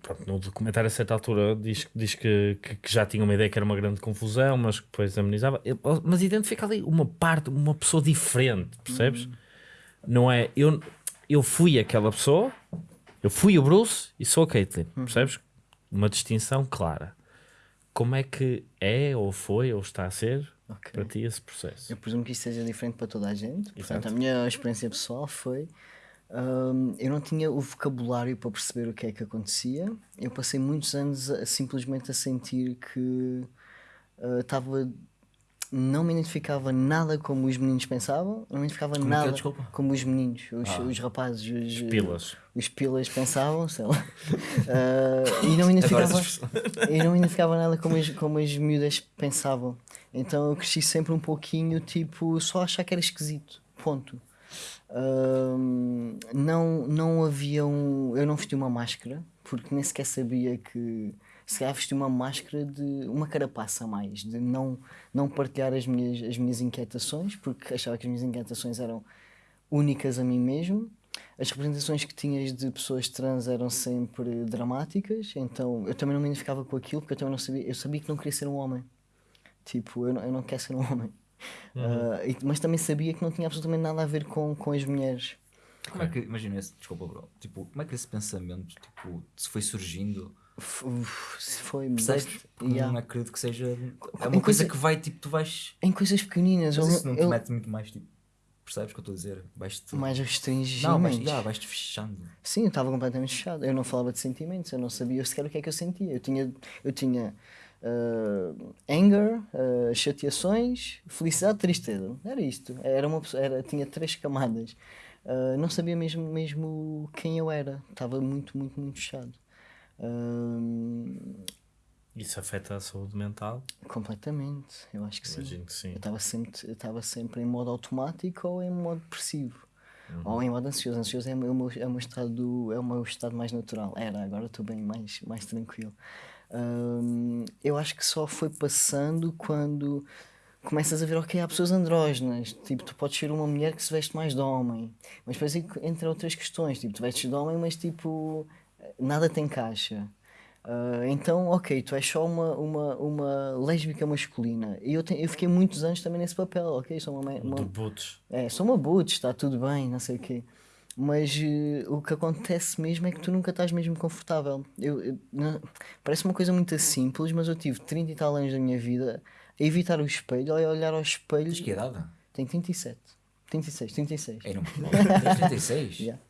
Pronto, no documentário a certa altura diz, diz que, que, que já tinha uma ideia que era uma grande confusão, mas que depois amenizava. Mas identifica ali uma parte, uma pessoa diferente, percebes? Não é? Eu, eu fui aquela pessoa, eu fui o Bruce e sou a Caitlyn, percebes? Uma distinção clara. Como é que é, ou foi, ou está a ser Ok. para ti esse processo? Eu presumo que isto seja diferente para toda a gente. Portanto, Exato. a minha experiência pessoal foi. hum, eu não tinha o vocabulário para perceber o que é que acontecia. Eu passei muitos anos a- simplesmente a sentir que ah, estava. não me identificava nada como os meninos pensavam, não me identificava Como é que nada Desculpa. como os meninos, os, os rapazes, os, Pilas. os pilas pensavam, sei lá. Ah, e não me identificava, e não me identificava nada como as, como as miúdas pensavam. Então eu cresci sempre um pouquinho, tipo, só achar que era esquisito. Ponto. Ahm, não, não havia um. Eu não vesti uma máscara, porque nem sequer sabia que. Se calhar vesti uma máscara de. uma carapaça a mais, de não, não partilhar as minhas, as minhas inquietações, porque achava que as minhas inquietações eram únicas a mim mesmo. As representações que tinhas de pessoas trans eram sempre dramáticas, então eu também não me identificava com aquilo, porque eu também não sabia. Eu sabia que não queria ser um homem. Tipo, eu não, eu não quero ser um homem. Ah, e- mas também sabia que não tinha absolutamente nada a ver com, com as mulheres. Como é que, imagina esse, desculpa, bro. Tipo, como é que esse pensamento, tipo, se foi surgindo? Se foi Percebes? Porque yeah. não acredito que seja. É Em uma coisa coisa- que vai, tipo, tu vais. Em coisas pequeninas, Mas isso não te eu- mete muito mais, tipo. Percebes o que eu estou a dizer? Vais-te. mais restringimentos. Não, vais, já, vais-te fechando. Sim, eu estava completamente fechado. Eu não falava de sentimentos, eu não sabia sequer o que é que eu sentia. Eu tinha, eu tinha ah, anger, ah, chateações, felicidade, tristeza. Era isto. Era uma pessoa, era, tinha três camadas. Ah, não sabia mesmo, mesmo quem eu era. Estava muito, muito, muito fechado. Isso afeta a saúde mental? completamente, eu acho que sim. Imagino que sim. Eu estava sempre, estava sempre em modo automático ou em modo depressivo. Ou em modo ansioso. Ansioso é o meu, é o meu estado, é o meu estado mais natural. Era, agora estou bem mais, mais tranquilo. Hum, eu acho que só foi passando quando começas a ver, ok, há pessoas andrógenas. Tipo, tu podes ser uma mulher que se veste mais de homem. Mas depois entre outras questões, tipo, tu vestes de homem, mas tipo, nada te encaixa. Ah, então, ok, tu és só uma, uma, uma lésbica masculina. E eu, te- eu fiquei muitos anos também nesse papel, ok? Sou uma, uma, De boots. é, sou uma butch, está tudo bem, não sei o quê. Mas eh, o que acontece mesmo é que tu nunca estás mesmo confortável. Eu, eu- não- parece uma coisa muito simples, mas eu tive 30 e tal anos da minha vida a evitar o espelho, a olhar ao espelho. Tens que idade? Tenho 37. 36, 36. Ei, não. Tens 36? Yeah.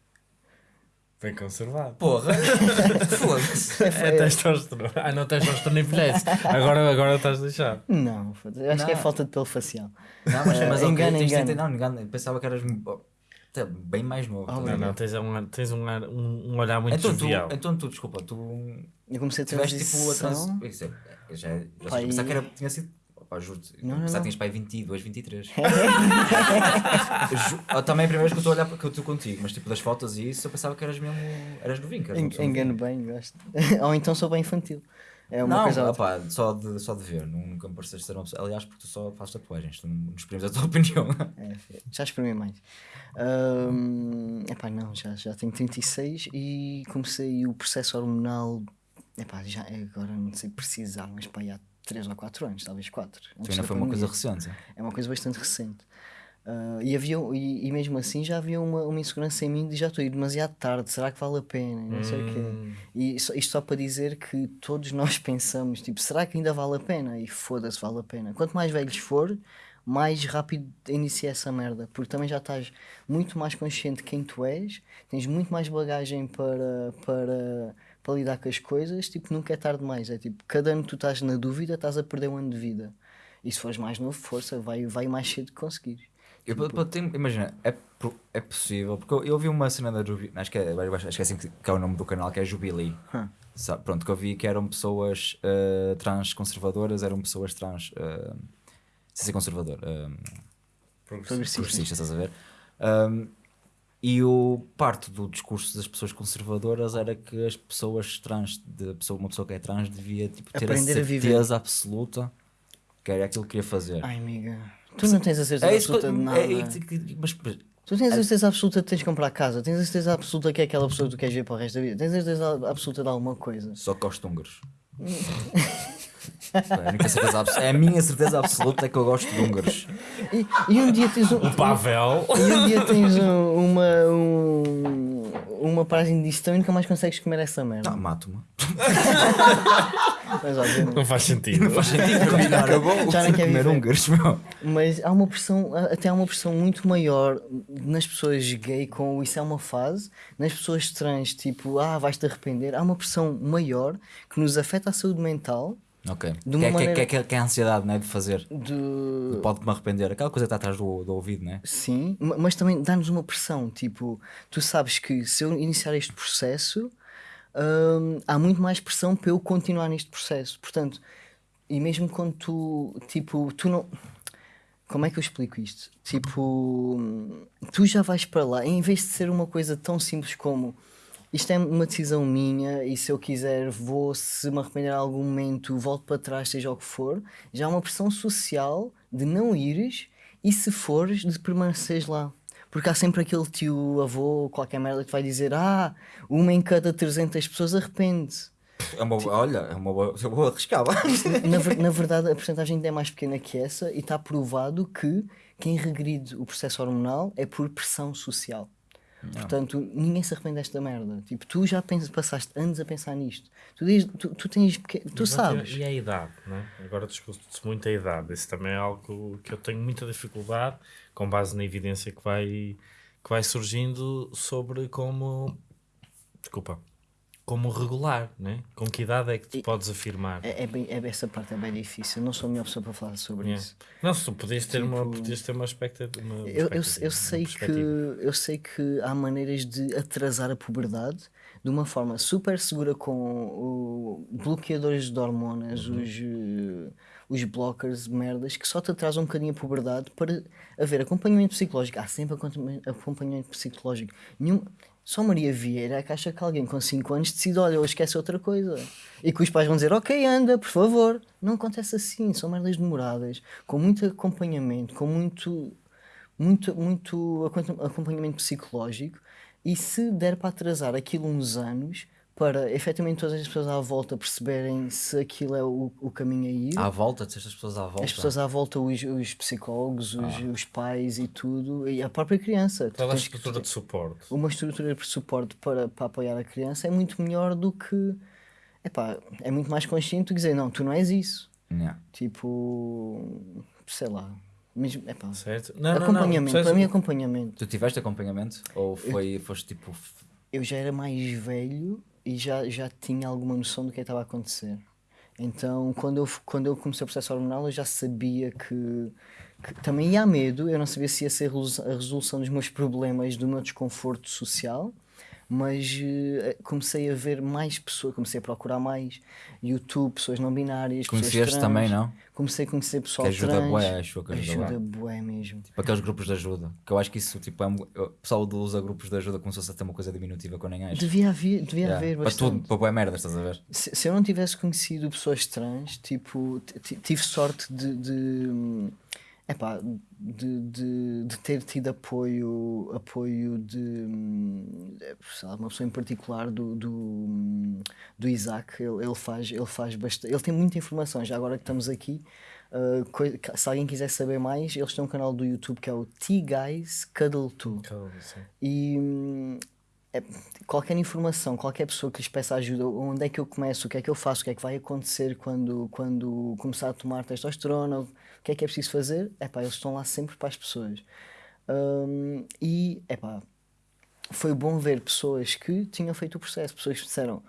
Bem conservado. Porra! Foda-se! É testosterona. Ah, não, testosterona envelhece. Agora, agora estás deixado. Não, acho que é Não. falta de pelo facial. Não, mas, mas Engana, tens engana. 30 Não, engano. Eu pensava que eras. Bem mais novo. Oh, Não, ver? não, tens um, tens um, ar- um, um olhar muito então, tu, jovial. então tu, desculpa, tu Eu comecei a tiveste tipo a trans... Isso é- eu já, já Pai- pensava que era, tinha sido... Opa, juro-te, Não, não, pensava não. que tinhas pai 22, 23. Ju- ah, Também é a primeira vez que eu estou a olhar para que eu estou contigo, mas tipo das fotos e isso eu pensava que eras mesmo. eras novinho. que eras Engano bem, gosto. Ou então sou bem infantil. É uma não, coisa. opá, só, de, só de ver, nunca me pareceste ser uma pessoa. Aliás, porque tu só fazes tatuagens, tu não exprimes a tua opinião. É, já exprimi mais. Ahm, epá, não, já, já tenho 36 e comecei o processo hormonal. Epá, já agora não sei precisar, mas pá, há 3 ou 4 anos, talvez 4. Tu ainda foi uma coisa recente. É uma coisa bastante recente. Ah, e, havia, e, e mesmo assim já havia uma, uma insegurança em mim de já estou a ir demasiado tarde, será que vale a pena? Não sei o quê. E só- isto só para dizer que todos nós pensamos, tipo, será que ainda vale a pena? E foda-se, vale a pena. Quanto mais velhos for, mais rápido inicia essa merda, porque também já estás muito mais consciente de quem tu és, tens muito mais bagagem para, para, para lidar com as coisas, tipo, nunca é tarde demais. É tipo, cada ano que tu estás na dúvida, estás a perder um ano de vida. E se fores mais novo, força, vai, vai mais cedo que conseguires. Eu, pa- tenho- imagina, é, é possível, porque eu, eu vi uma cena da Jubilee, acho que, é, acho que é assim que, que é o nome do canal, que é Jubilee. Sabe, pronto, que eu vi que eram pessoas eh, trans conservadoras, eram pessoas trans. Uh, sem ser conservador. eh, Progressista. progressista, estás a ver? Um, e o parte do discurso das pessoas conservadoras era que as pessoas trans, de pessoa, uma pessoa que é trans, devia tipo, ter Aprender a a certeza absoluta que era aquilo que queria fazer. Ai, amiga, tu não tens a certeza é que, absoluta de nada. é, é- mas, mas Tu tens a certeza absoluta de tens de comprar casa, tens a certeza absoluta que é aquela pessoa que tu queres ver para o resto da vida, tens a certeza absoluta de alguma coisa. só de húngaros. é, a é a minha certeza absoluta é que eu gosto de húngaros. E, e um dia tens um, O Pavel. e um dia tens um- uma, um, uma paragem de digestão e nunca mais consegues comer essa merda. Não, mato-me. Mas, obviamente. Não faz sentido. Faz sentido combinar acabou, já não comer viver. húngaros, meu. Mas há uma pressão, até há uma pressão muito maior nas pessoas gay com isso é uma fase, nas pessoas trans, tipo, ah, vais-te arrepender. Há uma pressão maior que nos afeta a saúde mental Ok. De Que uma é, que, é, maneira- que, é, que que é a ansiedade né, de fazer. de. Pode-me arrepender. Aquela coisa está atrás do, do ouvido, né? Sim, ma- mas também dá-nos uma pressão. Tipo, tu sabes que se eu iniciar este processo, hum, há muito mais pressão para eu continuar neste processo. Portanto, e mesmo quando tu, tipo, tu não. Como é que eu explico isto? Tipo, tu já vais para lá, em vez de ser uma coisa tão simples como isto é uma decisão minha e se eu quiser vou, se me arrepender em algum momento, volto para trás, seja o que for, já há uma pressão social de não ires e se fores, de permaneceres lá. Porque há sempre aquele tio, avô, qualquer merda que vai dizer: Ah, uma em cada 300 pessoas arrepende-se. É uma, olha, é uma boa. Eu vou arriscar. Na, na verdade, a porcentagem ainda é mais pequena que essa e está provado que quem regride o processo hormonal é por pressão social. Portanto, ninguém se arrepende desta merda. Tipo, tu já pensas, passaste anos a pensar nisto. Tu, diz, tu, tu tens. Tu Mas sabes. E a idade, né? Agora discute-se muito a idade. Isso também é algo que eu tenho muita dificuldade, com base na evidência que vai, que vai surgindo sobre como. Desculpa. Como regular, né? Com que idade é que tu podes afirmar? É, é bem, é, essa parte é bem difícil. Não sou a melhor pessoa para falar sobre Yeah. isso. Não, se podias ter, uma, Tipo- podias ter uma expectativa. Uma Eu, eu, eu, uma sei que, eu sei que há maneiras de atrasar a puberdade de uma forma super segura com o, bloqueadores de hormonas, Uhum. os, eh, os blockers, merdas, que só te atrasam um bocadinho a puberdade para haver acompanhamento psicológico. Há sempre acompanha- acompanhamento psicológico. Nenhum, só Maria Vieira é que acha que alguém com 5 anos decide, olha, eu esquece outra coisa. E que os pais vão dizer, ok, anda, por favor. Não acontece assim, são merdas demoradas, com muito acompanhamento, com muito muito, muito acompan- acompanhamento psicológico e se der para atrasar aquilo uns anos para efetivamente todas as pessoas à volta perceberem se aquilo é o, o caminho a ir, À volta, disseste as pessoas à volta. as pessoas à volta, os, os psicólogos, os, os pais e tudo, e a própria criança. Toda a estrutura de suporte. uma estrutura de suporte para, para apoiar a criança é muito melhor do que epá, é muito mais consciente do que dizer não, tu não és isso. Yeah. Tipo, sei lá. Mesmo, epá, Certo? Não, não, não. acompanhamento, percebes? para mim acompanhamento. Tu tiveste acompanhamento? Ou foi, foste tipo. eu já era mais velho e já, já tinha alguma noção do que estava a acontecer. Então, quando eu, quando eu comecei o processo hormonal, eu já sabia que, que também ia medo, eu não sabia se ia ser a resolução dos meus problemas, do meu desconforto social, mas eh, comecei a ver mais pessoas, comecei a procurar mais YouTube, pessoas não binárias, pessoas Conheceste trans. também, não? Comecei a conhecer pessoal Que ajuda trans. bué, acho que ajuda ajuda bué. bué mesmo. Tipo aqueles grupos de ajuda. Que eu acho que isso, tipo, é, o pessoal usa grupos de ajuda como se fosse até uma coisa diminutiva que eu nem acho. Devia haver, devia Yeah. haver Para bastante. tudo, para boa merda, estás a ver? Se, se eu não tivesse conhecido pessoas trans, tipo, tive sorte de, de, epá, de, de, de ter tido apoio, apoio de hum, lá, uma pessoa em particular do, do, hum, do Isaac. Ele, ele faz, ele faz bastante, ele tem muita informação. Já agora que estamos aqui, uh, se alguém quiser saber mais, eles têm um canal do YouTube que é o T-Guys Cuddle 2. E hum, é- qualquer informação, qualquer pessoa que lhes peça ajuda, onde é que eu começo, o que é que eu faço, o que é que vai acontecer quando, quando começar a tomar testosterona, que é que é preciso fazer, é pá, eles estão lá sempre para as pessoas. Hum, e é pá, foi bom ver pessoas que tinham feito o processo, pessoas que disseram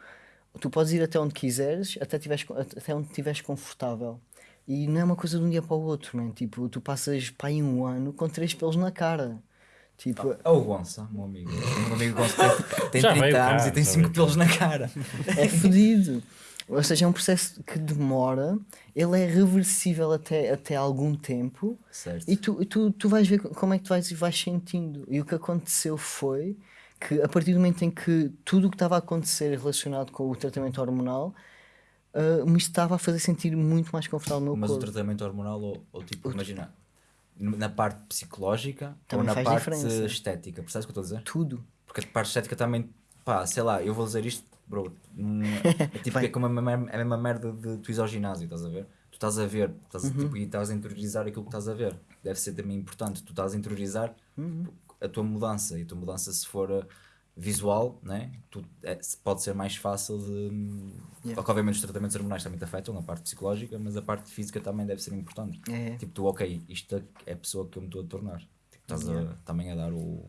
tu podes ir até onde quiseres, até, tiveres, até onde estiveres confortável. E não é uma coisa de um dia para o outro, man. Tipo, tu passas para aí um ano com três pelos na cara. Tipo, É o Gonça, meu amigo. O meu amigo Gonça tem, tem Já 30 veio cá, anos e tem já 5 veio pelos na cara. é fodido. Ou seja, é um processo que demora, ele é reversível até, até algum tempo Certo. e tu, tu, tu vais ver como é que tu vais, vais sentindo. E o que aconteceu foi que a partir do momento em que tudo o que estava a acontecer relacionado com o tratamento hormonal ah, me estava a fazer sentir muito mais confortável no meu Mas o corpo. tratamento hormonal, ou, ou tipo, imagina, na parte psicológica Também ou na parte diferença. estética, percebes o que eu estou a dizer? Tudo. Porque a parte estética também, pá, sei lá, eu vou dizer isto, bro, não é, tipo é, como a, mesma- a mesma merda de tu ires ao ginásio, estás a ver? Tu estás a ver, estás, a- Uhum. tipo, e estás a interiorizar aquilo que estás a ver. Deve ser também importante, tu estás a interiorizar Uhum. a tua mudança, e a tua mudança se for uh, visual, né? tu, é, pode ser mais fácil de... Yeah. Porque obviamente os tratamentos hormonais também te afetam, a parte psicológica, mas a parte física também deve ser importante. É. Tipo, tu, ok, isto é a pessoa que eu me estou a tornar. Tipo, estás a, também a dar o.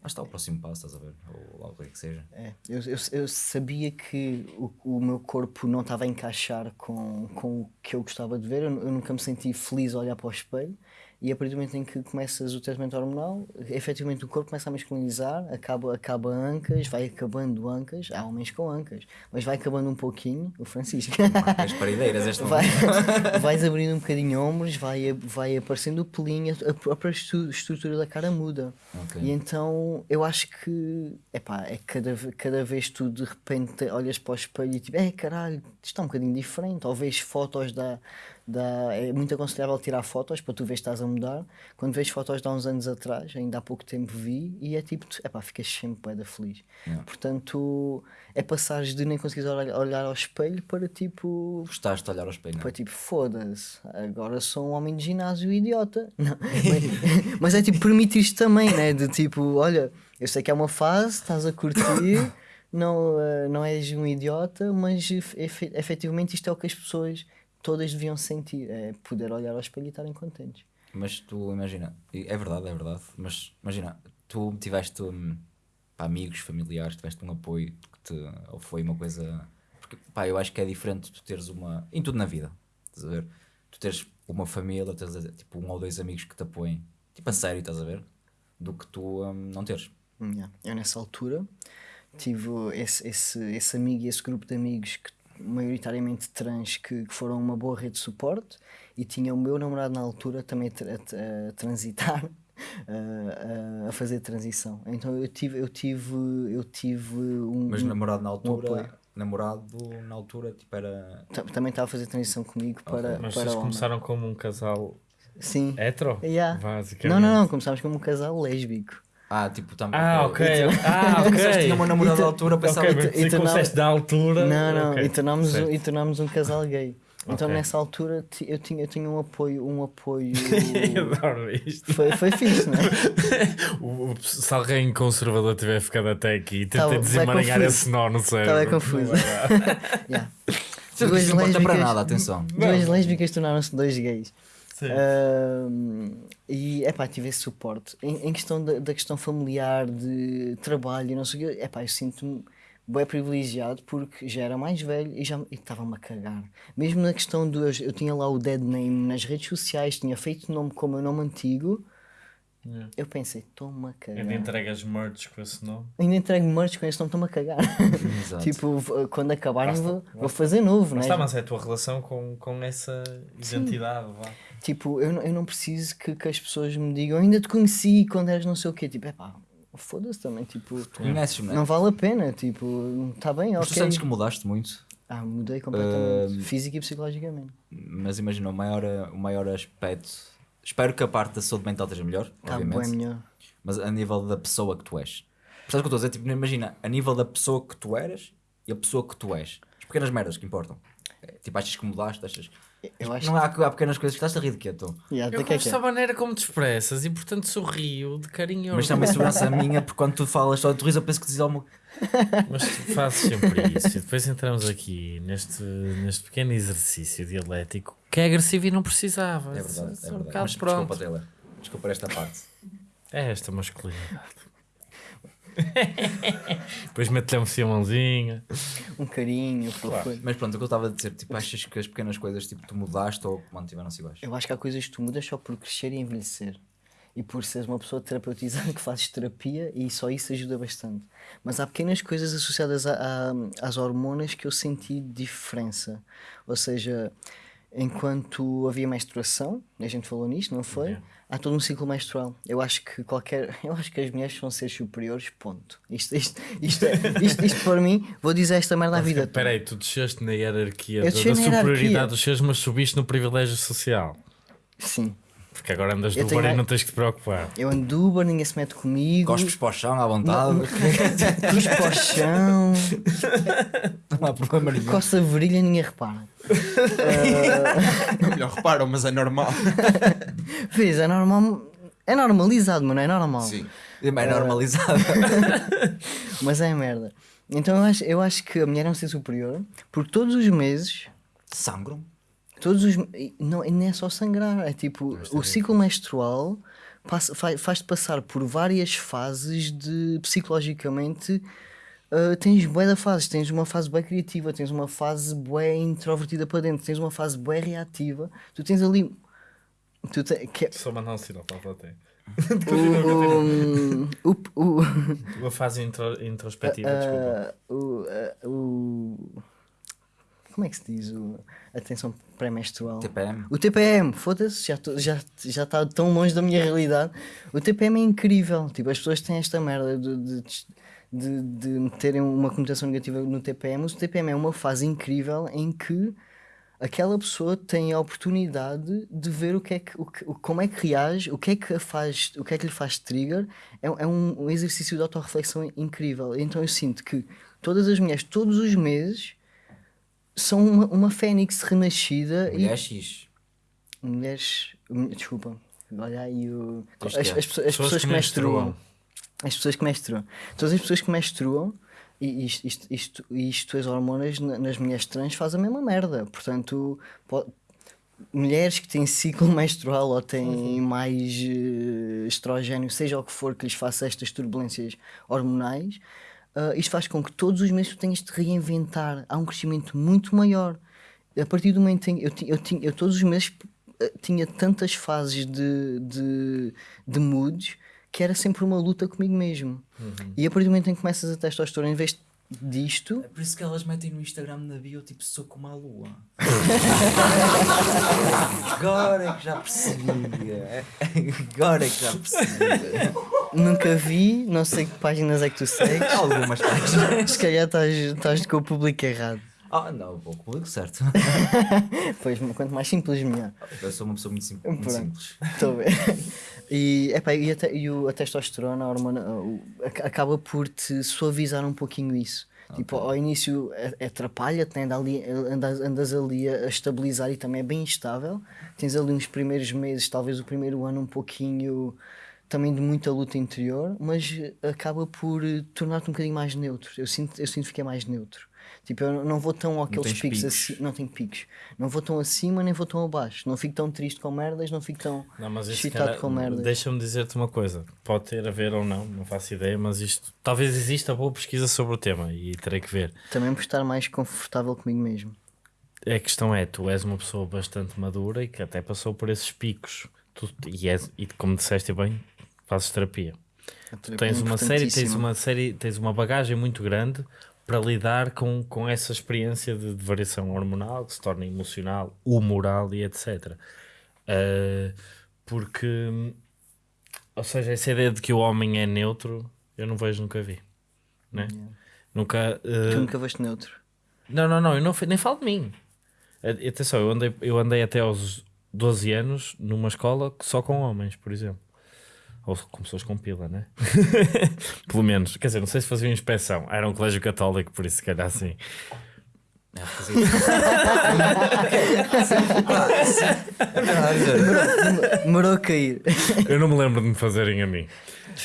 Lá está o próximo passo, estás a ver? Ou lá o que é que seja. É, eu, eu, eu sabia que o, o meu corpo não estava a encaixar com, com o que eu gostava de ver, eu, eu nunca me senti feliz a olhar para o espelho. E a partir do momento em que começas o tratamento hormonal, efetivamente o corpo começa a masculinizar, acaba, acaba ancas, vai acabando ancas, há homens com ancas, mas vai acabando um pouquinho, o Francisco. As parideiras, este vai, vais abrindo um bocadinho ombros, vai, vai aparecendo o pelinho, a própria estru- estrutura da cara muda. Ok. E então eu acho que epá, é cada, cada vez tu de repente olhas para o espelho e tipo, é caralho, isto está um bocadinho diferente. Ou vês fotos da, da. É muito aconselhável tirar fotos para tu ver se estás a mudar. Quando vês fotos de há uns anos atrás, ainda há pouco tempo vi, e é tipo, tu- epá, ficas sempre da feliz. Yeah. Portanto, é passares de nem conseguires olhar, olhar ao espelho para tipo. Gostaste de olhar ao espelho, não Foi é? tipo, foda-se, agora sou um homem de ginásio idiota. Não, mas, mas é tipo, permitir-te também, né? De tipo, olha, eu sei que é uma fase, estás a curtir, não, eh, não és um idiota, mas efe- efetivamente isto é o que as pessoas todas deviam sentir, é poder olhar ao espelho e estarem contentes. Mas tu imagina, é verdade, é verdade, mas imagina, tu tiveste hum, pá, amigos, familiares, tiveste um apoio que te, ou foi uma coisa. Porque pá, eu acho que é diferente tu teres uma. Em tudo na vida, estás a ver? Tu teres uma família, teres tipo um ou dois amigos que te apoiem, tipo a sério, estás a ver? Do que tu hum, não teres. Yeah. Eu nessa altura tive esse, esse, esse amigo e esse grupo de amigos que maioritariamente trans que, que foram uma boa rede de suporte e tinha o meu namorado na altura também a, tra- a tra- a transitar a, a- fazer transição então eu tive eu tive eu tive um, Mas um- namorado na altura, namorado na altura, tipo era. ta- também estava a fazer transição comigo para, Mas para vocês homem. começaram como um casal sim hetero? Yeah. Basicamente. não não não começámos como um casal lésbico Ah, tipo, também. Ah, ok. Ah, ok. tinha uma namorada E da altura, pensava Ok, que. começaste da altura. Não, não, ok. e, tornámos, um- e tornámos um casal gay. Então Ok. nessa altura eu tinha, eu tinha um apoio, um apoio. Adoro isto. foi, foi fixe, não é? Se alguém conservador tiver ficado até aqui, tentei Tá, vai desemaranhar esse nó no cérebro. Tá bem confuso. Não. Yeah. Duas não importa para lésbicas- nada, atenção. Duas lésbicas tornaram-se dois gays. Sim. E é pá, tive esse suporte. Em, em questão da, da questão familiar, de trabalho, e não sei o quê, é pá, eu sinto-me bem privilegiado porque já era mais velho e já estava-me a cagar. Mesmo na questão do. Eu, tinha lá o dead name nas redes sociais, tinha feito nome como o meu nome antigo. Yeah. Eu pensei, estou-me a cagar. Ainda entregas merch com esse nome. Ainda entrego merch com esse nome, estou-me a cagar. Tipo, quando Basta, vou, basta. vou fazer novo, Mas né? mas é a tua relação com, com essa identidade. Vá. Tipo, eu, não- eu não preciso que, que as pessoas me digam, ainda te conheci quando eras não sei o quê. Tipo, é pá, foda-se também. Tipo, Conheces-me, não vale a pena. Tipo, está bem, Mas tu ok. sentes que mudaste muito, Ah, mudei completamente. Ahm, Física e psicologicamente. mas imagina, o maior, o maior aspecto. Espero que a parte da saúde mental esteja melhor, bem obviamente. melhor. Mas a nível da pessoa que tu és. Percebes o que eu estou a dizer? Tipo, imagina, a nível da pessoa que tu eras e a pessoa que tu és. As pequenas merdas que importam. É, Tipo, achas que mudaste, achas. Eu acho Não há, há pequenas coisas que estás a rir de quê, tu? Yeah, Eu de que é gosto que é? da maneira como te expressas e portanto sorrio de carinho. Mas também segurança minha, porque quando tu falas só de tu rires, eu penso que dizes alguma Mas tu fazes sempre isso. E depois entramos aqui neste, neste pequeno exercício dialético que é agressivo e não precisava. É verdade, é um verdade. Mas desculpa, Taylor. Desculpa esta parte. É esta masculinidade. depois mete-lhe um filmãozinho. Um carinho, fofo. Mas pronto, o que eu estava a dizer, tipo, achas que as pequenas coisas tipo, tu mudaste ou mantiveram-se iguais? Eu acho que há coisas que tu mudas só por crescer e envelhecer. E por seres uma pessoa terapeutizada que fazes terapia e só isso ajuda bastante. Mas há pequenas coisas associadas a- a- às hormonas que eu senti diferença. Ou seja, enquanto havia menstruação, a gente falou nisto, não foi? Yeah. Há todo um ciclo menstrual. Eu acho que qualquer. Eu acho que as mulheres são seres superiores, ponto. Isto, isto, isto, é- isto, isto para mim, vou dizer esta merda à vida. Espera aí, tu desceste na hierarquia da, da superioridade dos seres, mas subiste no privilégio social. Sim. Porque agora andas tenho Uber e não tens que te preocupar. Eu ando de Uber, ninguém se mete comigo. Gospes para o chão à vontade, Cruz para o chão, não há problema nenhum. coça a virilha, ninguém repara. Não, melhor reparam, mas é normal. Vês, é normal. É normalizado, mano, é normal. Sim. É mais normalizado. Mas é merda. Então eu acho, eu acho que a mulher é um ser superior, porque todos os meses, Sangram. Todos os. e Não, não é só sangrar, é tipo, o ciclo menstrual passa- fa- faz-te passar por várias fases de psicologicamente. ah, tens bué de fases, tens uma fase bué criativa, tens uma fase bué introvertida para dentro, tens uma fase bué reativa, tu tens ali. Tu te, que, é Só mandar um sinal para a plateia. o, o, Uma fase intro- introspectiva, desculpa. Ah, o, ah, o- Como é que se diz? O, atenção pré-menstrual. TPM. O TPM, foda-se, já está já, já tá tão longe da minha realidade. O TPM é incrível. Tipo, as pessoas têm esta merda de, de, de, de terem uma conotação negativa no TPM. O TPM é uma fase incrível em que aquela pessoa tem a oportunidade de ver o que é que, o que- como é que reage, o que é que, faz, o que é que lhe faz trigger. É, é um, um exercício de autorreflexão incrível. Então eu sinto que todas as mulheres, todos os meses, são uma, uma fênix renascida e Mulher X. mulheres. Desculpa, olha aí o. As, as, é. pessoas, as pessoas que menstruam. As pessoas que menstruam. Todas as pessoas que menstruam, e isto, isto, isto, isto as hormonas na- nas mulheres trans fazem a mesma merda. Portanto, po- mulheres que têm ciclo menstrual ou têm mais eh, estrogênio, seja o que for que lhes faça estas turbulências hormonais, ah, isto faz com que todos os meses tu tenhas de reinventar. Há um crescimento muito maior. A partir do momento em que eu, eu, tinha- eu todos os meses eh, tinha tantas fases de, de, de moods que era sempre uma luta comigo mesmo. E a partir do momento em que começas a testosterona, em vez disto, É por isso que elas metem no Instagram na bio tipo sou como a lua. Agora é que já percebi. é- Agora é que já percebi. nunca vi, não sei que páginas é que tu segues. Algumas páginas. Se calhar estás, estás com o público errado. Ah, não, vou público certo. Pois, quanto mais simples, melhor. Eu sou uma pessoa muito, sim- muito simples. Estou ver. E, epá, e, a, e o- a testosterona, a hormona, o- ac- acaba por te suavizar um pouquinho isso. Tipo, ao início é- atrapalha-te, né? Anda ali- andas, andas ali a estabilizar e também é bem instável. Tens ali uns primeiros meses, talvez o primeiro ano, um pouquinho também de muita luta interior, mas acaba por eh, tornar-te um bocadinho mais neutro. Eu sinto, eu sinto que fiquei mais neutro. Tipo, eu não vou tão àqueles tens picos, assim, não tenho picos. Não vou tão acima nem vou tão abaixo. Não fico tão triste com merdas, não fico tão Não, mas excitado cara, com merdas. Deixa-me dizer-te uma coisa. Pode ter a ver ou não, não faço ideia, mas isto talvez exista boa pesquisa sobre o tema e terei que ver. Também por estar mais confortável comigo mesmo. A questão é, tu és uma pessoa bastante madura e que até passou por esses picos. Tu, e, és, e como disseste bem, fazes terapia. Tu tens uma série, tens uma série, tens uma bagagem muito grande para lidar com, com essa experiência de, de variação hormonal que se torna emocional, humoral e etc. Uh, porque, ou seja, essa ideia de que o homem é neutro, eu não vejo, nunca vi. Né? Nunca. uh, Tu nunca foste neutro. não, não, não, eu não, nem falo de mim. A- Atenção, eu andei, eu andei até aos 12 anos numa escola só com homens, por exemplo. Ou com pessoas com pila, né? Pelo menos. Quer dizer, não sei se faziam inspeção. Era um colégio católico, por isso, se calhar assim. Demorou a cair. Eu não me lembro de me fazerem a mim.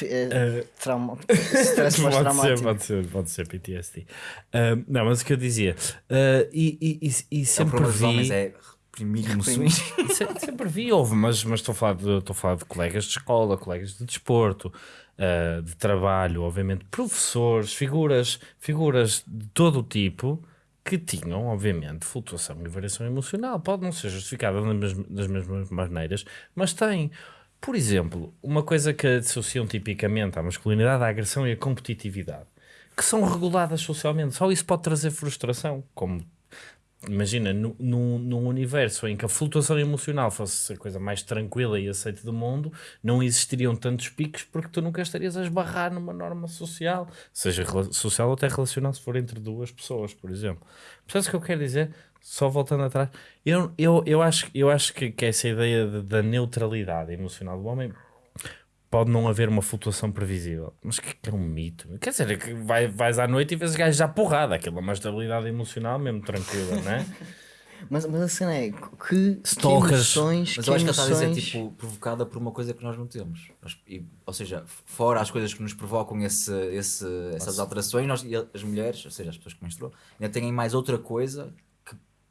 É, trauma. Stress pode ser, pós-traumático. pode ser, pode ser PTSD. Ah, não, mas o que eu dizia. ah, e, e, e, e É sempre problema dos vi. Homens é reprimir emoções. Se- sempre vi, houve, mas, mas estou, a falar de, estou a falar de colegas de escola, colegas de desporto, ah, de trabalho, obviamente, professores, figuras, figuras de todo o tipo que tinham, obviamente, flutuação e variação emocional. Pode não ser justificada das mesmas, das mesmas maneiras, mas tem. Por exemplo, uma coisa que associam tipicamente à masculinidade, à agressão e à competitividade, que são reguladas socialmente. Só isso pode trazer frustração, como imagina, nu- num, num universo em que a flutuação emocional fosse a coisa mais tranquila e aceita do mundo, não existiriam tantos picos porque tu nunca estarias a esbarrar numa norma social, seja social ou até relacional, se for entre duas pessoas, por exemplo. Percebes o que eu quero dizer? Só voltando atrás, eu, eu, eu acho, eu acho que, que essa ideia de- da neutralidade emocional do homem pode não haver uma flutuação previsível. Mas que, que é um mito. Quer dizer, é que vai, vais à noite e vês gajos já porrada. Aquilo é uma estabilidade emocional mesmo tranquila, não é? Mas, mas a cena é que, que emoções, Mas que eu acho que ele está a dizer, emoções- tipo, provocada por uma coisa que nós não temos. Nós- e- ou seja, fora as coisas que nos provocam esse, esse, essas alterações, nós, as mulheres, ou seja, as pessoas que menstruam, ainda têm mais outra coisa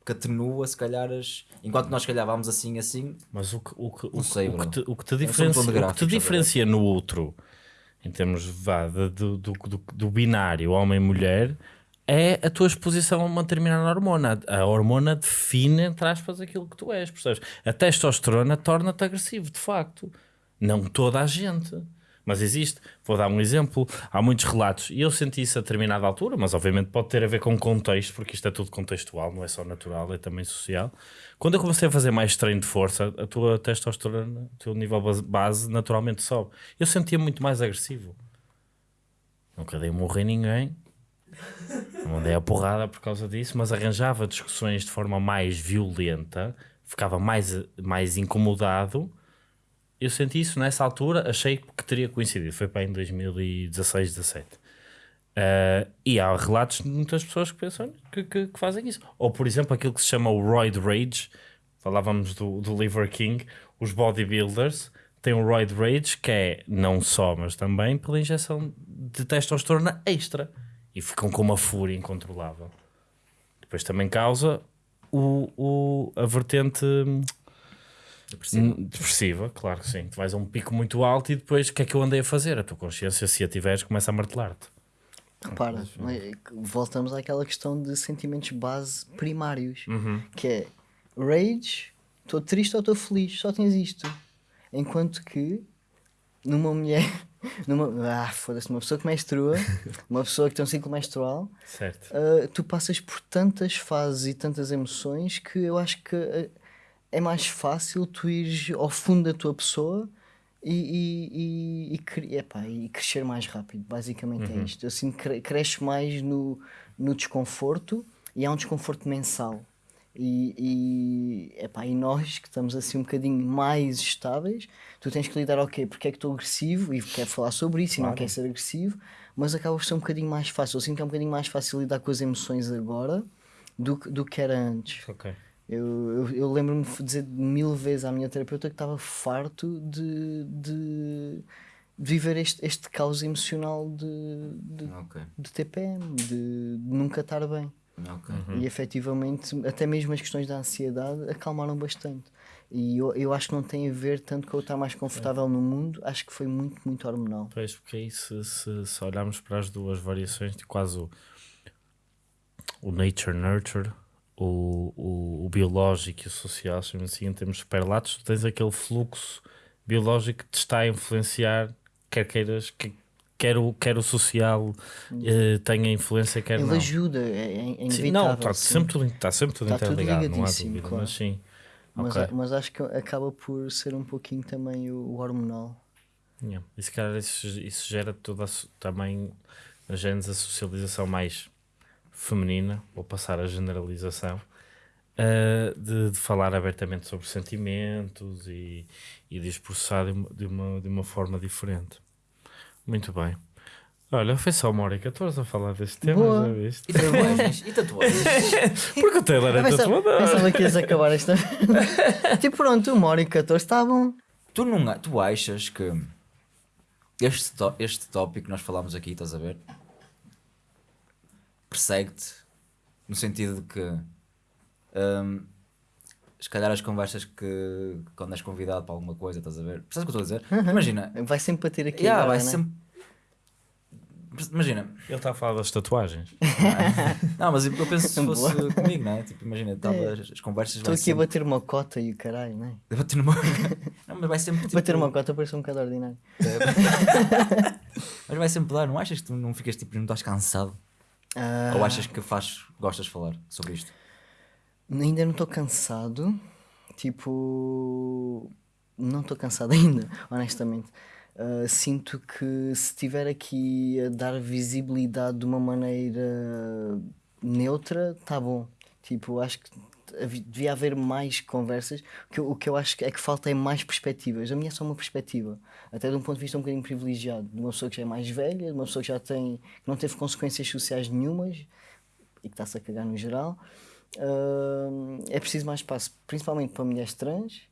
que, atenua, se calhar, as... enquanto nós, se calhar, vamos assim, assim, Mas o que, o que, o, sei, o que te, o que te um diferencia, o que te diferencia no outro, em termos vá, de- do, do, do, do binário homem-mulher, é a tua exposição a uma determinada hormona. A hormona define, entre aspas, aquilo que tu és. Percebes? A testosterona torna-te agressivo, de facto. Não toda a gente. Mas existe. Vou dar um exemplo. Há muitos relatos, e eu senti isso a determinada altura, mas obviamente pode ter a ver com contexto, porque isto é tudo contextual, não é só natural, é também social. Quando eu comecei a fazer mais treino de força, a tua testosterona, o teu nível base, naturalmente sobe. Eu sentia muito mais agressivo. Nunca dei morrer ninguém. Não dei a porrada por causa disso, mas arranjava discussões de forma mais violenta, ficava mais, mais incomodado. Eu senti isso nessa altura, achei que teria coincidido. Foi para em 2016, 17. Uh, e há relatos de muitas pessoas que pensam que, que- que fazem isso. Ou, por exemplo, aquilo que se chama o Roid Rage. Falávamos do, do Liver King. Os bodybuilders têm o Roid Rage, que é não só, mas também pela injeção de testosterona extra. E ficam com uma fúria incontrolável. Depois também causa o, o, a vertente hum, hum, depressiva, claro que sim. Tu vais a um pico muito alto e depois o que é que eu andei a fazer? A tua consciência, se a tiveres, começa a martelar-te. Repara, é que voltamos àquela questão de sentimentos base primários, que é rage, estou triste ou estou feliz, só tens isto. Enquanto que numa mulher, numa, ah, foda-se, uma pessoa que menstrua, uma pessoa que tem um ciclo menstrual, Certo. ah, tu passas por tantas fases e tantas emoções que eu acho que ah, é mais fácil tu ires ao fundo da tua pessoa e, e, e, e, epá, e crescer mais rápido. Basicamente é isto. Eu sinto que cre- cresce mais no, no desconforto e há um desconforto mensal. E, e, epá, e nós que estamos assim um bocadinho mais estáveis, tu tens que lidar, ok, porque é que estou agressivo e quero falar sobre isso e não quero ser agressivo, mas acaba por ser um bocadinho mais fácil. Eu sinto que é um bocadinho mais fácil lidar com as emoções agora do, do que era antes. Ok. Eu, eu, eu lembro-me de dizer mil vezes à minha terapeuta que estava farto de, de, de viver este, este caos emocional de, de, ok. de TPM, de, de nunca estar bem. Ok. E efetivamente, até mesmo as questões da ansiedade acalmaram bastante. E eu, eu acho que não tem a ver tanto com eu estar mais confortável no mundo, acho que foi muito, muito hormonal. Pois, porque aí se, se, se olharmos para as duas variações de quase o, o nature nurture, o, o, o biológico e o social, assim, em termos superlatos, tu tens aquele fluxo biológico que te está a influenciar, quer queiras, que, quer, o, quer o social eh, tenha influência, quer Ele não. ajuda, é, é Sim, não, está sim. sempre, tudo, está sempre tudo Está tudo interligado, não há dúvida, claro. mas sim. Mas, ok. mas acho que acaba por ser um pouquinho também o, o hormonal. Yeah. E se calhar isso, isso gera toda a, também a genes a socialização mais feminina, vou passar a generalização, ah, de, de falar abertamente sobre sentimentos e, e de os processar de uma, de, uma, de uma forma diferente. Muito bem. Olha, foi só uma hora e 14 a falar deste tema, Boa. já viste? E tatuagens? E tatuagens? Porque o Taylor é tatuador. pensava que ias acabar esta. tipo, pronto, uma hora e 14 está bom. tu, não, tu achas que este, este tópico que nós falámos aqui, estás a ver? Persegue-te no sentido de que hum, se calhar as conversas que quando és convidado para alguma coisa, estás a ver? Percebes o que eu estou a dizer? Imagina, Vai sempre bater aqui. yeah, agora, vai né? sempre. Imagina, Ele está a falar das tatuagens. não, mas eu penso se fosse comigo, não é? Tipo, imagina, tava, É. as, as conversas Estou aqui a sempre... bater uma cota e o caralho, né? bater numa... não, mas vai sempre tipo... Bater uma cota parece um bocado ordinário. Mas vai sempre dar, não achas que tu não ficas tipo, não estás cansado? Ah, Ou achas que faz, gostas de falar sobre isto? Ainda não estou cansado. Tipo. Não estou cansado ainda, honestamente. Ah, sinto que se estiver aqui a dar visibilidade de uma maneira neutra, tá bom. Tipo, acho que devia haver mais conversas. O que, eu, o que eu acho é que falta é mais perspectivas. A minha é só uma perspectiva, até de um ponto de vista um bocadinho privilegiado, de uma pessoa que já é mais velha, de uma pessoa que já tem, que não teve consequências sociais nenhumas e que está-se a cagar no geral. Hum, é preciso mais espaço, principalmente para mulheres trans,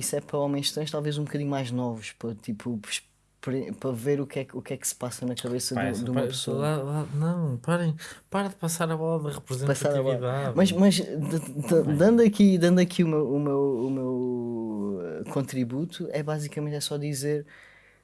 se é para homens trans, talvez um bocadinho mais novos, para, tipo, para ver o que, é, que- o que é que se passa na cabeça Pá, de, de uma pessoa. lá- lá- não, parem, para de passar a bola da a bola. representatividade. Mas, mas dando aqui, dando aqui o meu, o meu, o meu eh, contributo, é basicamente é só dizer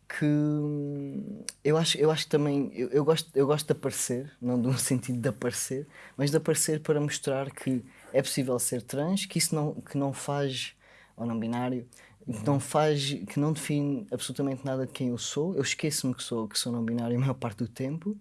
que hum, eu acho, eu acho que também eu, eu gosto, eu gosto de aparecer, não no sentido de aparecer, mas de aparecer para mostrar que é possível ser trans, que isso não, que não faz, ou não binário, que não faz, que não define absolutamente nada de quem eu sou. Eu esqueço-me que sou, que sou não binário a maior parte do tempo.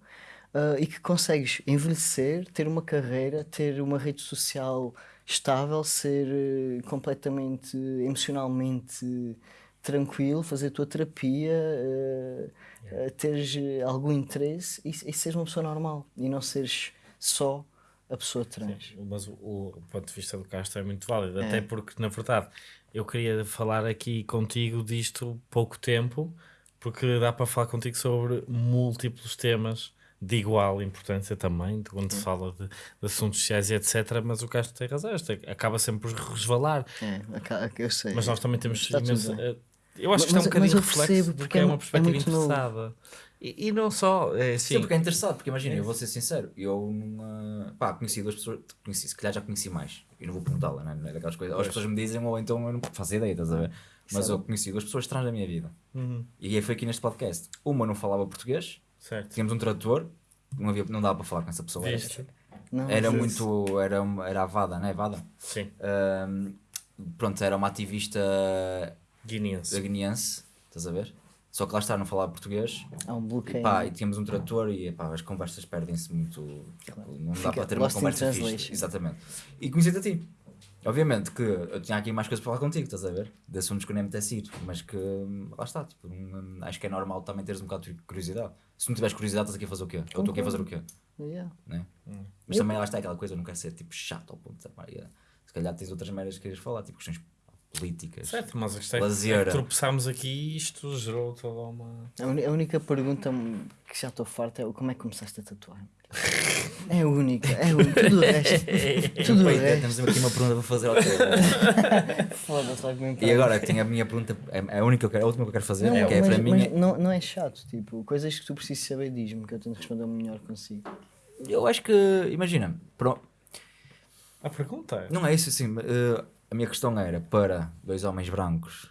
Uh, e que consegues envelhecer, ter uma carreira, ter uma rede social estável, ser eh, completamente emocionalmente tranquilo, fazer a tua terapia, eh, eh, teres algum interesse e, e seres uma pessoa normal e não seres só a pessoa trans. Mas o, o ponto de vista do Castro é muito válido, até porque, na verdade, eu queria falar aqui contigo disto pouco tempo, porque dá para falar contigo sobre múltiplos temas de igual importância também, de quando se fala de, de assuntos sociais e etc. Mas o Castro tem razão, isto acaba sempre por resvalar. É, aca- eu sei. Mas nós também temos imenso. eh, Eu acho que Mas- isto é um bocadinho reflexo porque, porque é é uma mu- é perspectiva muito novo. E, e não só, é Sim, assim. porque é interessado, porque imagina, eu vou ser sincero, eu numa. Pá, conheci duas pessoas, conheci, se calhar já conheci mais, e não vou perguntá-la, né? não é daquelas coisas. Ou as pessoas me dizem, ou então eu não faço ideia, estás a ver? Mas eu conheci duas pessoas trans da minha vida. Uhum. E aí foi aqui neste podcast. Uma não falava português, Certo. tínhamos um tradutor, não, havia, não dava para falar com essa pessoa. Era, Viste? Não, era muito. Era, era a Vada, não é? Vada? Sim. Ahm, pronto, era uma ativista Guineense. guineense, estás a ver? Só que lá está, não falava português. Há um E, bloqueio. pá, e tínhamos um tradutor e pá, as conversas perdem-se muito. Não dá Fica para ter uma conversa fixe. Exatamente. E conheci-te a ti. Obviamente que eu tinha aqui mais coisas para falar contigo, estás a ver? De assuntos que eu nem me ir, mas que hum, lá está. Tipo, hum, acho que é normal também teres um bocado de curiosidade. Se não tiveres curiosidade, estás aqui a fazer o quê? Ou estou aqui a fazer o quê? Yeah. Né? Mas também lá está aquela coisa, eu não quero ser tipo chato ao ponto de yeah. Se calhar tens outras merdas que queres falar, tipo questões políticas. Certo, mas a questão é que- é Lazeira. que tropeçámos aqui e isto gerou toda uma. A, uni- a única pergunta que já estou farto é como é que começaste a tatuar? É a única, é a única. Tudo o resto. Tudo o Bem, resto. temos aqui uma pergunta para fazer ao teu. Foda-se, E agora tenho a minha pergunta, é a única que eu quero, a última que eu quero fazer, Não, que é mas, para mim. é- não, não é chato, tipo, coisas que tu precisas saber, diz-me que eu tento responder o melhor consigo. Eu acho que, imagina, pro- A pergunta é. Não é isso assim. eh, a minha questão era para dois homens brancos,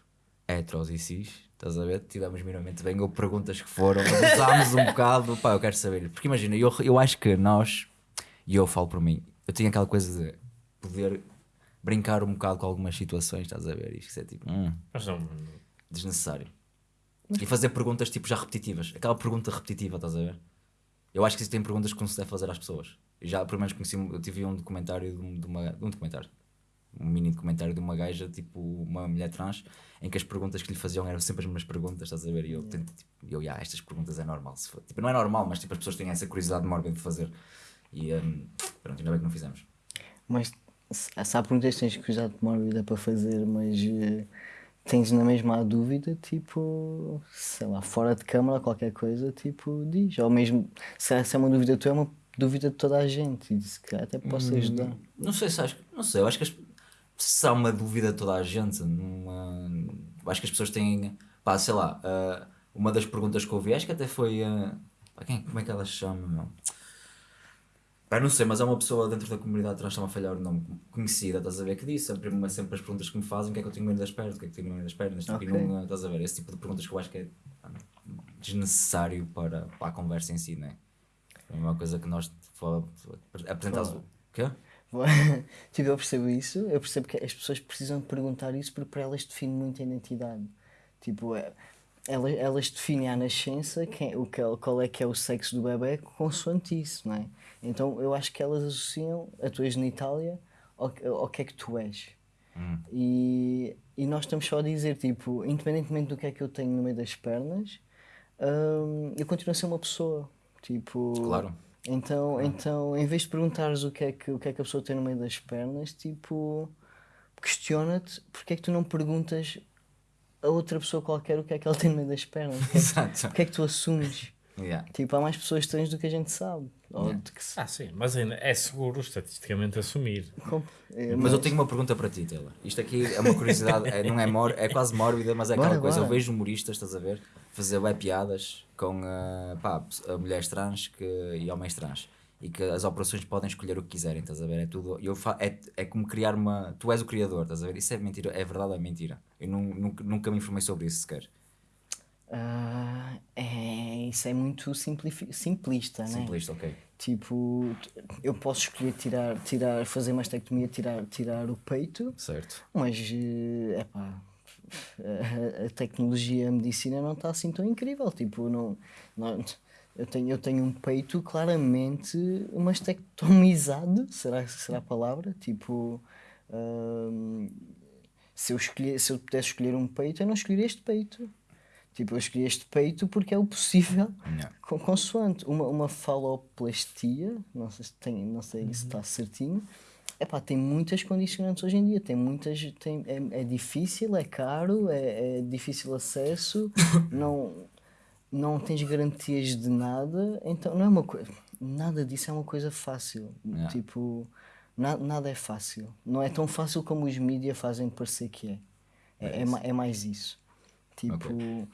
heteros e cis, estás a ver? Tivemos minimamente bem, ou perguntas que foram, abusámos um bocado, pá, eu quero saber. Porque imagina, eu, eu acho que nós, e eu falo por mim, eu tinha aquela coisa de poder brincar um bocado com algumas situações, estás a ver? Isto é tipo, hum, não. desnecessário. E fazer perguntas tipo já repetitivas, aquela pergunta repetitiva, estás a ver? Eu acho que existem perguntas que não se deve fazer às pessoas. Eu já, pelo menos, conheci, eu tive um documentário de, um- de uma. Um documentário. Um mini documentário de uma gaja, tipo uma mulher trans, em que as perguntas que lhe faziam eram sempre as mesmas perguntas, estás a ver? E eu, tento, tipo, eu, "Ya, estas perguntas é normal. Se for. Tipo, não é normal, mas tipo, as pessoas têm essa curiosidade mórbida de fazer. E hum, pronto, ainda bem que não fizemos. Mas se há perguntas que tens curiosidade mórbida para fazer, mas eh, tens na mesma a dúvida, tipo, sei lá, fora de câmara, qualquer coisa, tipo, diz. Ou mesmo, se é, se é uma dúvida tua, é uma dúvida de toda a gente. E se calhar até posso ajudar. Não sei se acho, não sei, eu acho que as, se há uma dúvida de toda a gente, numa, acho que as pessoas têm, pá, sei lá, ah, uma das perguntas que eu ouvi, acho que até foi, pá, quem, como é que ela se chama, meu? Pá, não sei, mas é uma pessoa dentro da comunidade trans, está-me a falhar o nome, conhecida, estás a ver, que disse sempre, sempre as perguntas que me fazem, o que é que eu tenho medo das pernas, o que é que tenho medo das pernas, tipo, e Ok. não, estás a ver, esse tipo de perguntas que eu acho que é desnecessário para, para a conversa em si, não é? É uma coisa que nós apresentamos. O quê? tipo, eu percebo isso, eu percebo que as pessoas precisam perguntar isso porque para elas define muito a identidade. Tipo, é, elas, elas definem à nascença quem, o que, é- qual é que é o sexo do bebê consoante isso, não é? Então eu acho que elas associam a tua genitália ao, ao que é que tu és. E, e nós estamos só a dizer, tipo, independentemente do que é que eu tenho no meio das pernas, hum, eu continuo a ser uma pessoa. Tipo, Claro. Então, então, em vez de perguntares o que, é que, o que é que a pessoa tem no meio das pernas, tipo, questiona-te porque é que tu não perguntas a outra pessoa qualquer o que é que ela tem no meio das pernas. É Exato. o que, é que tu assumes? Yeah. Tipo, há mais pessoas trans do que a gente sabe. Ou Yeah. de que se- Ah, sim, mas ainda é seguro estatisticamente assumir. com- é, Mas eu tenho uma pergunta para ti, Taylor. Isto aqui é uma curiosidade, é- não é, mor é quase mórbida, mas é aquela Bora, coisa. Eu bora. vejo humoristas, estás a ver, fazer web piadas com ah, pá, a mulheres trans que, e homens trans. E que as operações podem escolher o que quiserem, estás a ver? É tudo. Eu fa é, é como criar uma. Tu és o criador, estás a ver? Isso é mentira, é verdade ou é mentira? Eu nu- nunca, nunca me informei sobre isso sequer. Ah, é, isso é muito simplista, né? Simplista, ok. Tipo, eu posso escolher tirar, tirar, fazer mastectomia, tirar, tirar o peito, Certo. mas é epá, a, a tecnologia, a medicina não está assim tão incrível. Tipo, não, não, eu, tenho, eu tenho um peito claramente mastectomizado, será, será a palavra? Tipo, hum, se, eu escolher, se eu pudesse escolher um peito, eu não escolheria este peito. Tipo, eu escolhi este peito porque é o possível Yeah. com, consoante. Uma, uma faloplastia, não sei se, tem, não sei se está certinho, epá, tem muitas condicionantes hoje em dia, tem muitas, tem, é, é difícil, é caro, é, é difícil acesso, não, não tens garantias de nada, então não é uma coisa, nada disso é uma coisa fácil, Yeah. tipo, na, nada é fácil, não é tão fácil como os mídias fazem parecer que é, é, é, ma- é mais isso, tipo...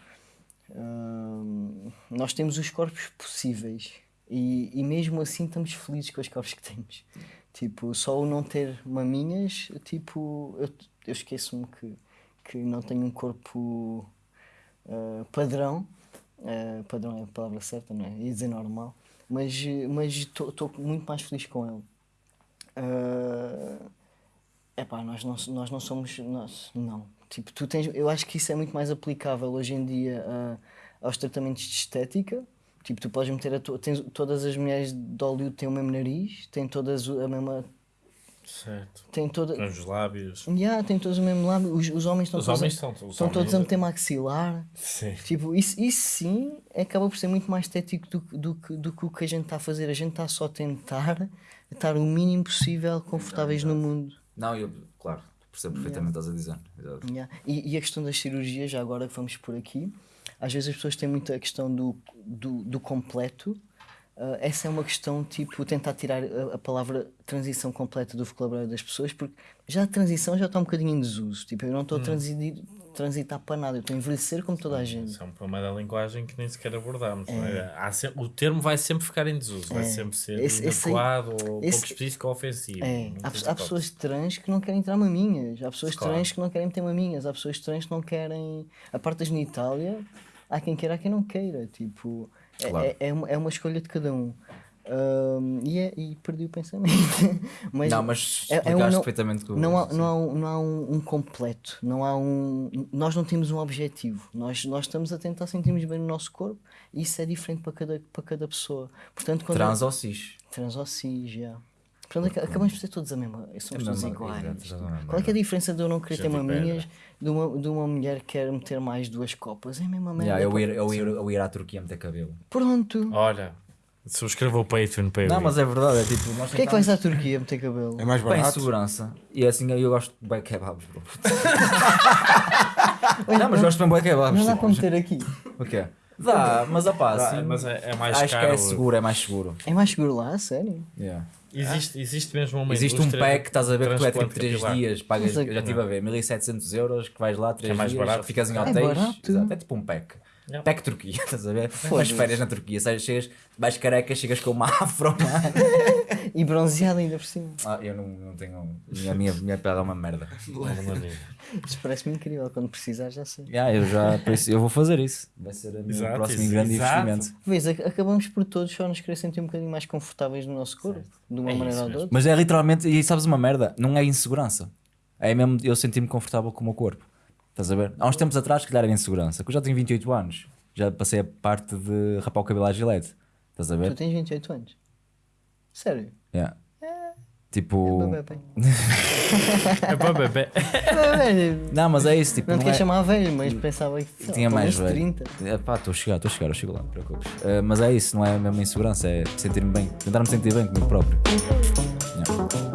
Hum, nós temos os corpos possíveis e, e mesmo assim estamos felizes com os corpos que temos. Tipo, só o não ter maminhas, tipo, eu, eu esqueço-me que, que não tenho um corpo ah, padrão. Ah, padrão é a palavra certa, não é? Ia dizer normal. Mas estou muito mais feliz com ele. Ah, Epá, nós não, nós não somos. Nós, não. Tipo, tu tens, eu acho que isso é muito mais aplicável hoje em dia a- aos tratamentos de estética. Tipo, tu podes meter a tua. Tens, todas as mulheres de Hollywood têm o mesmo nariz, têm todas a mesma. Certo. Têm toda, os lábios. yeah, têm todos o mesmo lábio. Os, os homens estão Os todos, homens a, são- os estão todos homens- a meter maxilar. Sim. Tipo, isso, isso sim acaba por ser muito mais estético do, que- do, que, do que o que a gente está a fazer. A gente está só a tentar estar o mínimo possível confortáveis no mundo. Não, eu, claro, percebo perfeitamente que estás a dizer. Yeah. E, e a questão das cirurgias, já agora que vamos por aqui, às vezes as pessoas têm muito a questão do, do, do completo, ah, essa é uma questão, tipo, tentar tirar a, a palavra transição completa do vocabulário das pessoas, porque já a transição já está um bocadinho em desuso. Tipo, eu não Hum. estou a transidir, transitar para nada, eu estou a envelhecer como toda a gente. Isso é um problema da linguagem que nem sequer abordámos. é? Há sempre- o termo vai sempre ficar em desuso, vai sempre ser Esse- ou esse- pouco específico ou ofensivo. É, há, há pessoas trans que não querem entrar maminhas, há pessoas Claro. trans que não querem meter maminhas, há pessoas trans que não querem. A parte da genitália, há quem queira, há quem não queira. Tipo, é, Claro. é, é uma, é uma escolha de cada um. E, é, e perdi o pensamento. mas Não, mas é- é um explicaste não- perfeitamente não há, não há, um, não há um, completo, não há um. Nós não temos um objetivo. Nós, nós estamos a tentar sentirmos bem no nosso corpo e isso é diferente para cada, para cada pessoa. Portanto, quando Trans ou cis. Trans ou cis, já. Portanto, aca- acabamos por ser todos a mesma. Somos É todos iguais. Qual é, que é a diferença de eu não querer ter maminhas de uma, de uma mulher que quer meter mais duas copas? É a mesma merda. Yeah, eu, ir, eu, ir, eu ir à Turquia meter cabelo. Pronto. Olha, subscreva o Patreon para eu Não, ir. mas é verdade, é tipo, nós Porquê é que vais à Turquia meter cabelo? É mais Bem, barato. segurança. E assim eu gosto de bué kebabs, bro. não, mas gosto de bué kebabs. Não dá tipo. para meter aqui. O quê? Dá, mas opá, assim, mas é, é mais acho caro. que é seguro, é mais seguro. É mais seguro lá, a sério? Yeah. Existe, existe mesmo uma Existe um pack, estás a ver, que tu é tipo transplante 3 capilar. dias, pagas, é- eu já estive a ver, 1700 euros, que vais lá 3 É mais dias, barato. ficas em É hotéis. barato. Exato, é tipo um pack. Yeah. Pack Turquia, estás a ver? Foda-se. férias na Turquia, sais, chegas, vais careca, chegas com uma afro. E bronzeado ainda por cima. ah, eu não, não tenho. A minha, minha pele é uma merda. Isso parece-me incrível. Quando precisar, já sei. Yeah, eu já por isso, eu vou fazer isso. Vai ser o meu próximo isso, grande exato. investimento. Vês, ac- acabamos por todos só nos querer sentir um bocadinho mais confortáveis no nosso corpo, de uma É maneira ou de outra. Mas é literalmente, e sabes uma merda? Não é insegurança. É mesmo eu sentir-me confortável com o meu corpo. Estás a ver? Há uns tempos atrás, que calhar era insegurança. Que eu já tenho 28 anos. Já passei a parte de rapar o cabelo à gilete. Estás a Tu ver? tens 28 anos. Sério? Yeah. Tipo. É para bebê. Velho, Não, mas é isso. Tipo, Não te não quero é... chamar velho, mas pensava que Tinha mais velho. 30. É, pá, estou a chegar, estou a chegar, eu chego lá, não te preocupes. Eh, mas é isso, não é mesmo insegurança, é sentir-me bem. Tentar me sentir bem comigo próprio. Yeah.